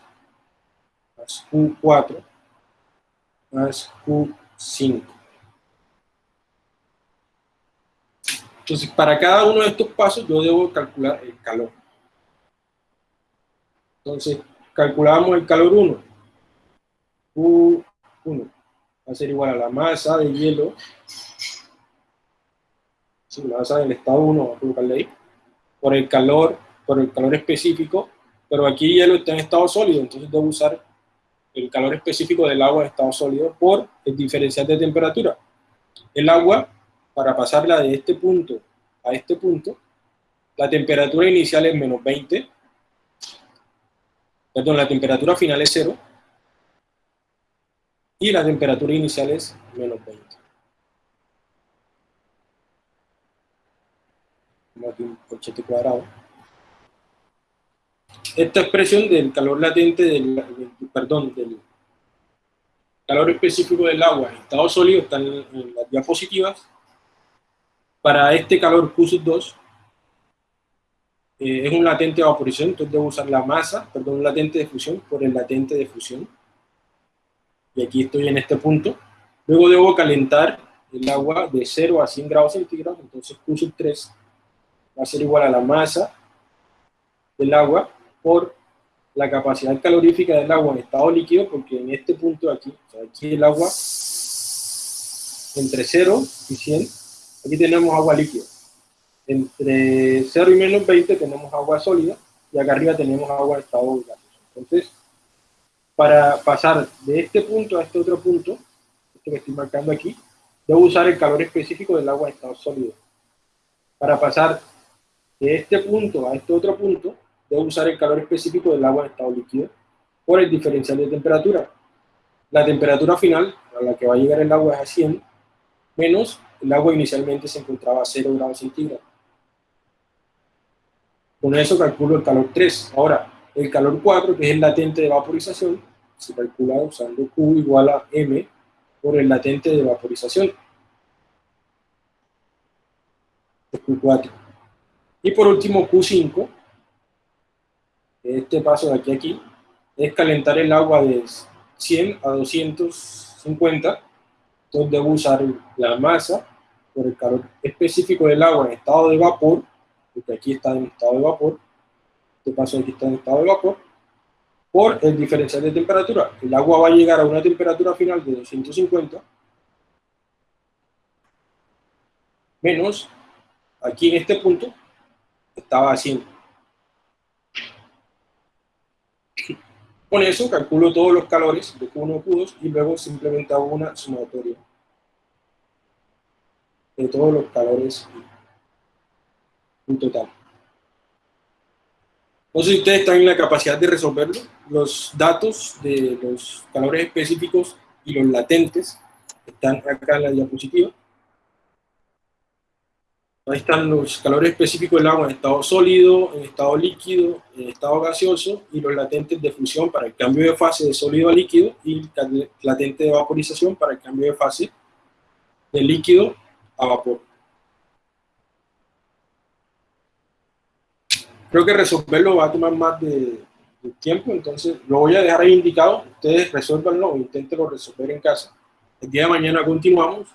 más Q4 más Q5. Entonces, para cada uno de estos pasos yo debo calcular el calor. Entonces, calculamos el calor 1. Q1 va a ser igual a la masa de hielo. Sí, la masa del estado 1, vamos a colocarle ahí. Por el calor, por el calor específico. Pero aquí el hielo está en estado sólido, entonces debo usar el calor específico del agua en estado sólido por el diferencial de temperatura. El agua para pasarla de este punto a este punto, la temperatura inicial es menos 20, perdón, la temperatura final es 0, y la temperatura inicial es menos 20. Como aquí un cuadrado. Esta expresión del calor latente, del, perdón, del calor específico del agua en estado sólido está en, las diapositivas. Para este calor Q2 eh, es un latente de vaporización, entonces debo usar la masa, perdón, un latente de fusión por el latente de fusión. Y aquí estoy en este punto. Luego debo calentar el agua de 0 a 100 grados centígrados, entonces Q 3 va a ser igual a la masa del agua por la capacidad calorífica del agua en estado líquido, porque en este punto aquí, o sea, aquí el agua entre 0 y 100, aquí tenemos agua líquida. Entre 0 y menos 20 tenemos agua sólida, y acá arriba tenemos agua en estado gaseoso. Entonces, para pasar de este punto a este otro punto, este que estoy marcando aquí, debo usar el calor específico del agua en estado sólido. Para pasar de este punto a este otro punto, debo usar el calor específico del agua en estado líquido por el diferencial de temperatura. La temperatura final a la que va a llegar el agua es a 100, menos el agua inicialmente se encontraba a 0 grados centígrados. Con eso calculo el calor 3. Ahora, el calor 4, que es el latente de vaporización, se calcula usando Q igual a M por el latente de vaporización. Q4. Y por último, Q5, este paso de aquí a aquí, es calentar el agua de 100 a 250, entonces debo usar la masa por el calor específico del agua en estado de vapor, porque aquí está en estado de vapor, este paso de aquí está en estado de vapor, por el diferencial de temperatura. El agua va a llegar a una temperatura final de 250, menos, aquí en este punto, estaba haciendo. Con eso calculo todos los calores de Q1 Q2 y luego simplemente hago una sumatoria de todos los calores en total. No sé si ustedes están en la capacidad de resolverlo. Los datos de los calores específicos y los latentes están acá en la diapositiva. Ahí están los calores específicos del agua en estado sólido, en estado líquido, en estado gaseoso y los latentes de fusión para el cambio de fase de sólido a líquido y latente de vaporización para el cambio de fase de líquido a vapor. Creo que resolverlo va a tomar más de, tiempo, entonces lo voy a dejar ahí indicado. Ustedes resuélvanlo o inténtenlo resolver en casa. El día de mañana continuamos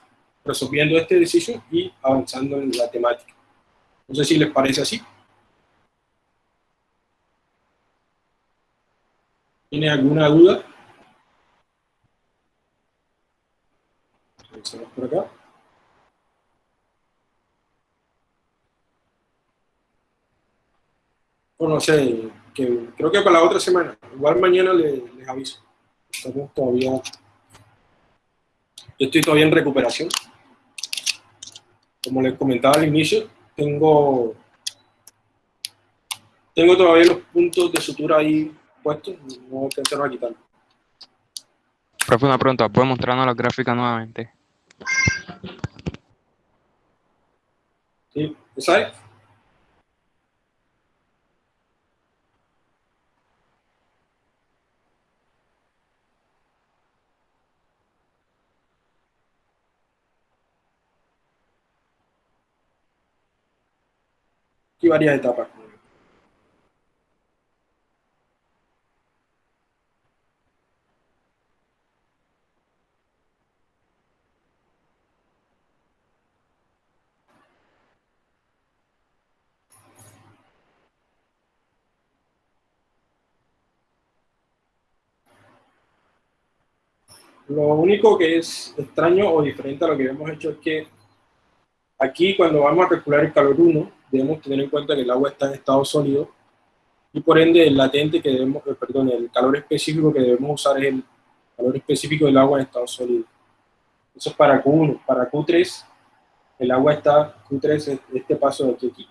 resolviendo este ejercicio y avanzando en la temática. No sé si les parece así. ¿Tiene alguna duda? por acá. O no sé, creo que para la otra semana. Igual mañana les, les aviso. Estamos todavía... Yo estoy todavía en recuperación como les comentaba al inicio, tengo, tengo todavía los puntos de sutura ahí puestos, no alcanzaron a quitarlo. Profe, una pregunta, ¿puede mostrarnos la gráfica nuevamente? Sí, ¿esa es? Varias etapas. Lo único que es extraño o diferente a lo que hemos hecho es que aquí cuando vamos a calcular el calor 1, debemos tener en cuenta que el agua está en estado sólido y por ende el latente que debemos, eh, perdón, el calor específico que debemos usar es el calor específico del agua en estado sólido. Eso es para Q1. Para Q3, el agua está, Q3 es este paso de aquí, aquí.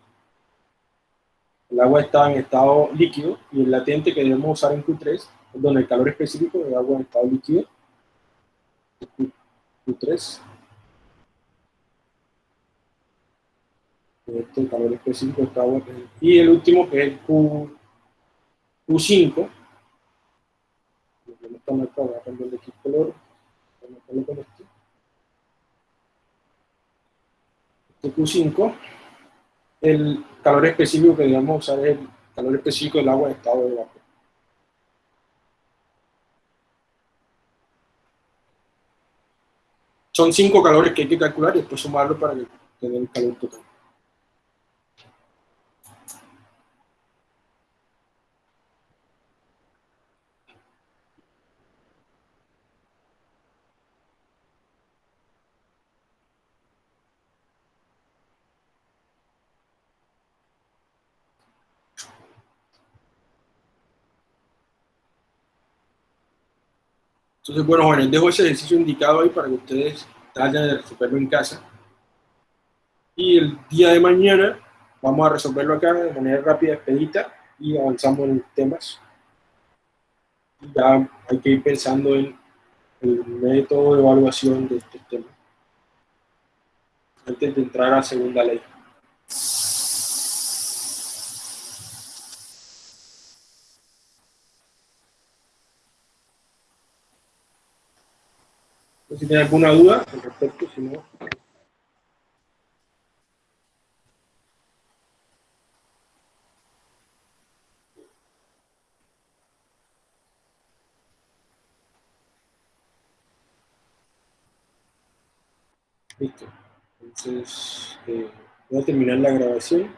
El agua está en estado líquido y el latente que debemos usar en Q3 es donde el calor específico del agua en estado líquido. Q3 este calor específico está y el último que es el Q, Q5, no están acá, voy a cambiar de aquí color, voy a con esto. Este Q5, el calor específico que digamos usar es el calor específico del agua en estado de vapor. Son cinco calores que hay que calcular y después sumarlo para tenga el calor total. Entonces, bueno, jóvenes, dejo ese ejercicio indicado ahí para que ustedes vayan a resolverlo en casa. Y el día de mañana vamos a resolverlo acá de manera rápida, expedita, y avanzamos en temas. Ya hay que ir pensando en el método de evaluación de este tema. Antes de entrar a segunda ley. Si tienen alguna duda al respecto, si no... Listo. Entonces, eh, voy a terminar la grabación.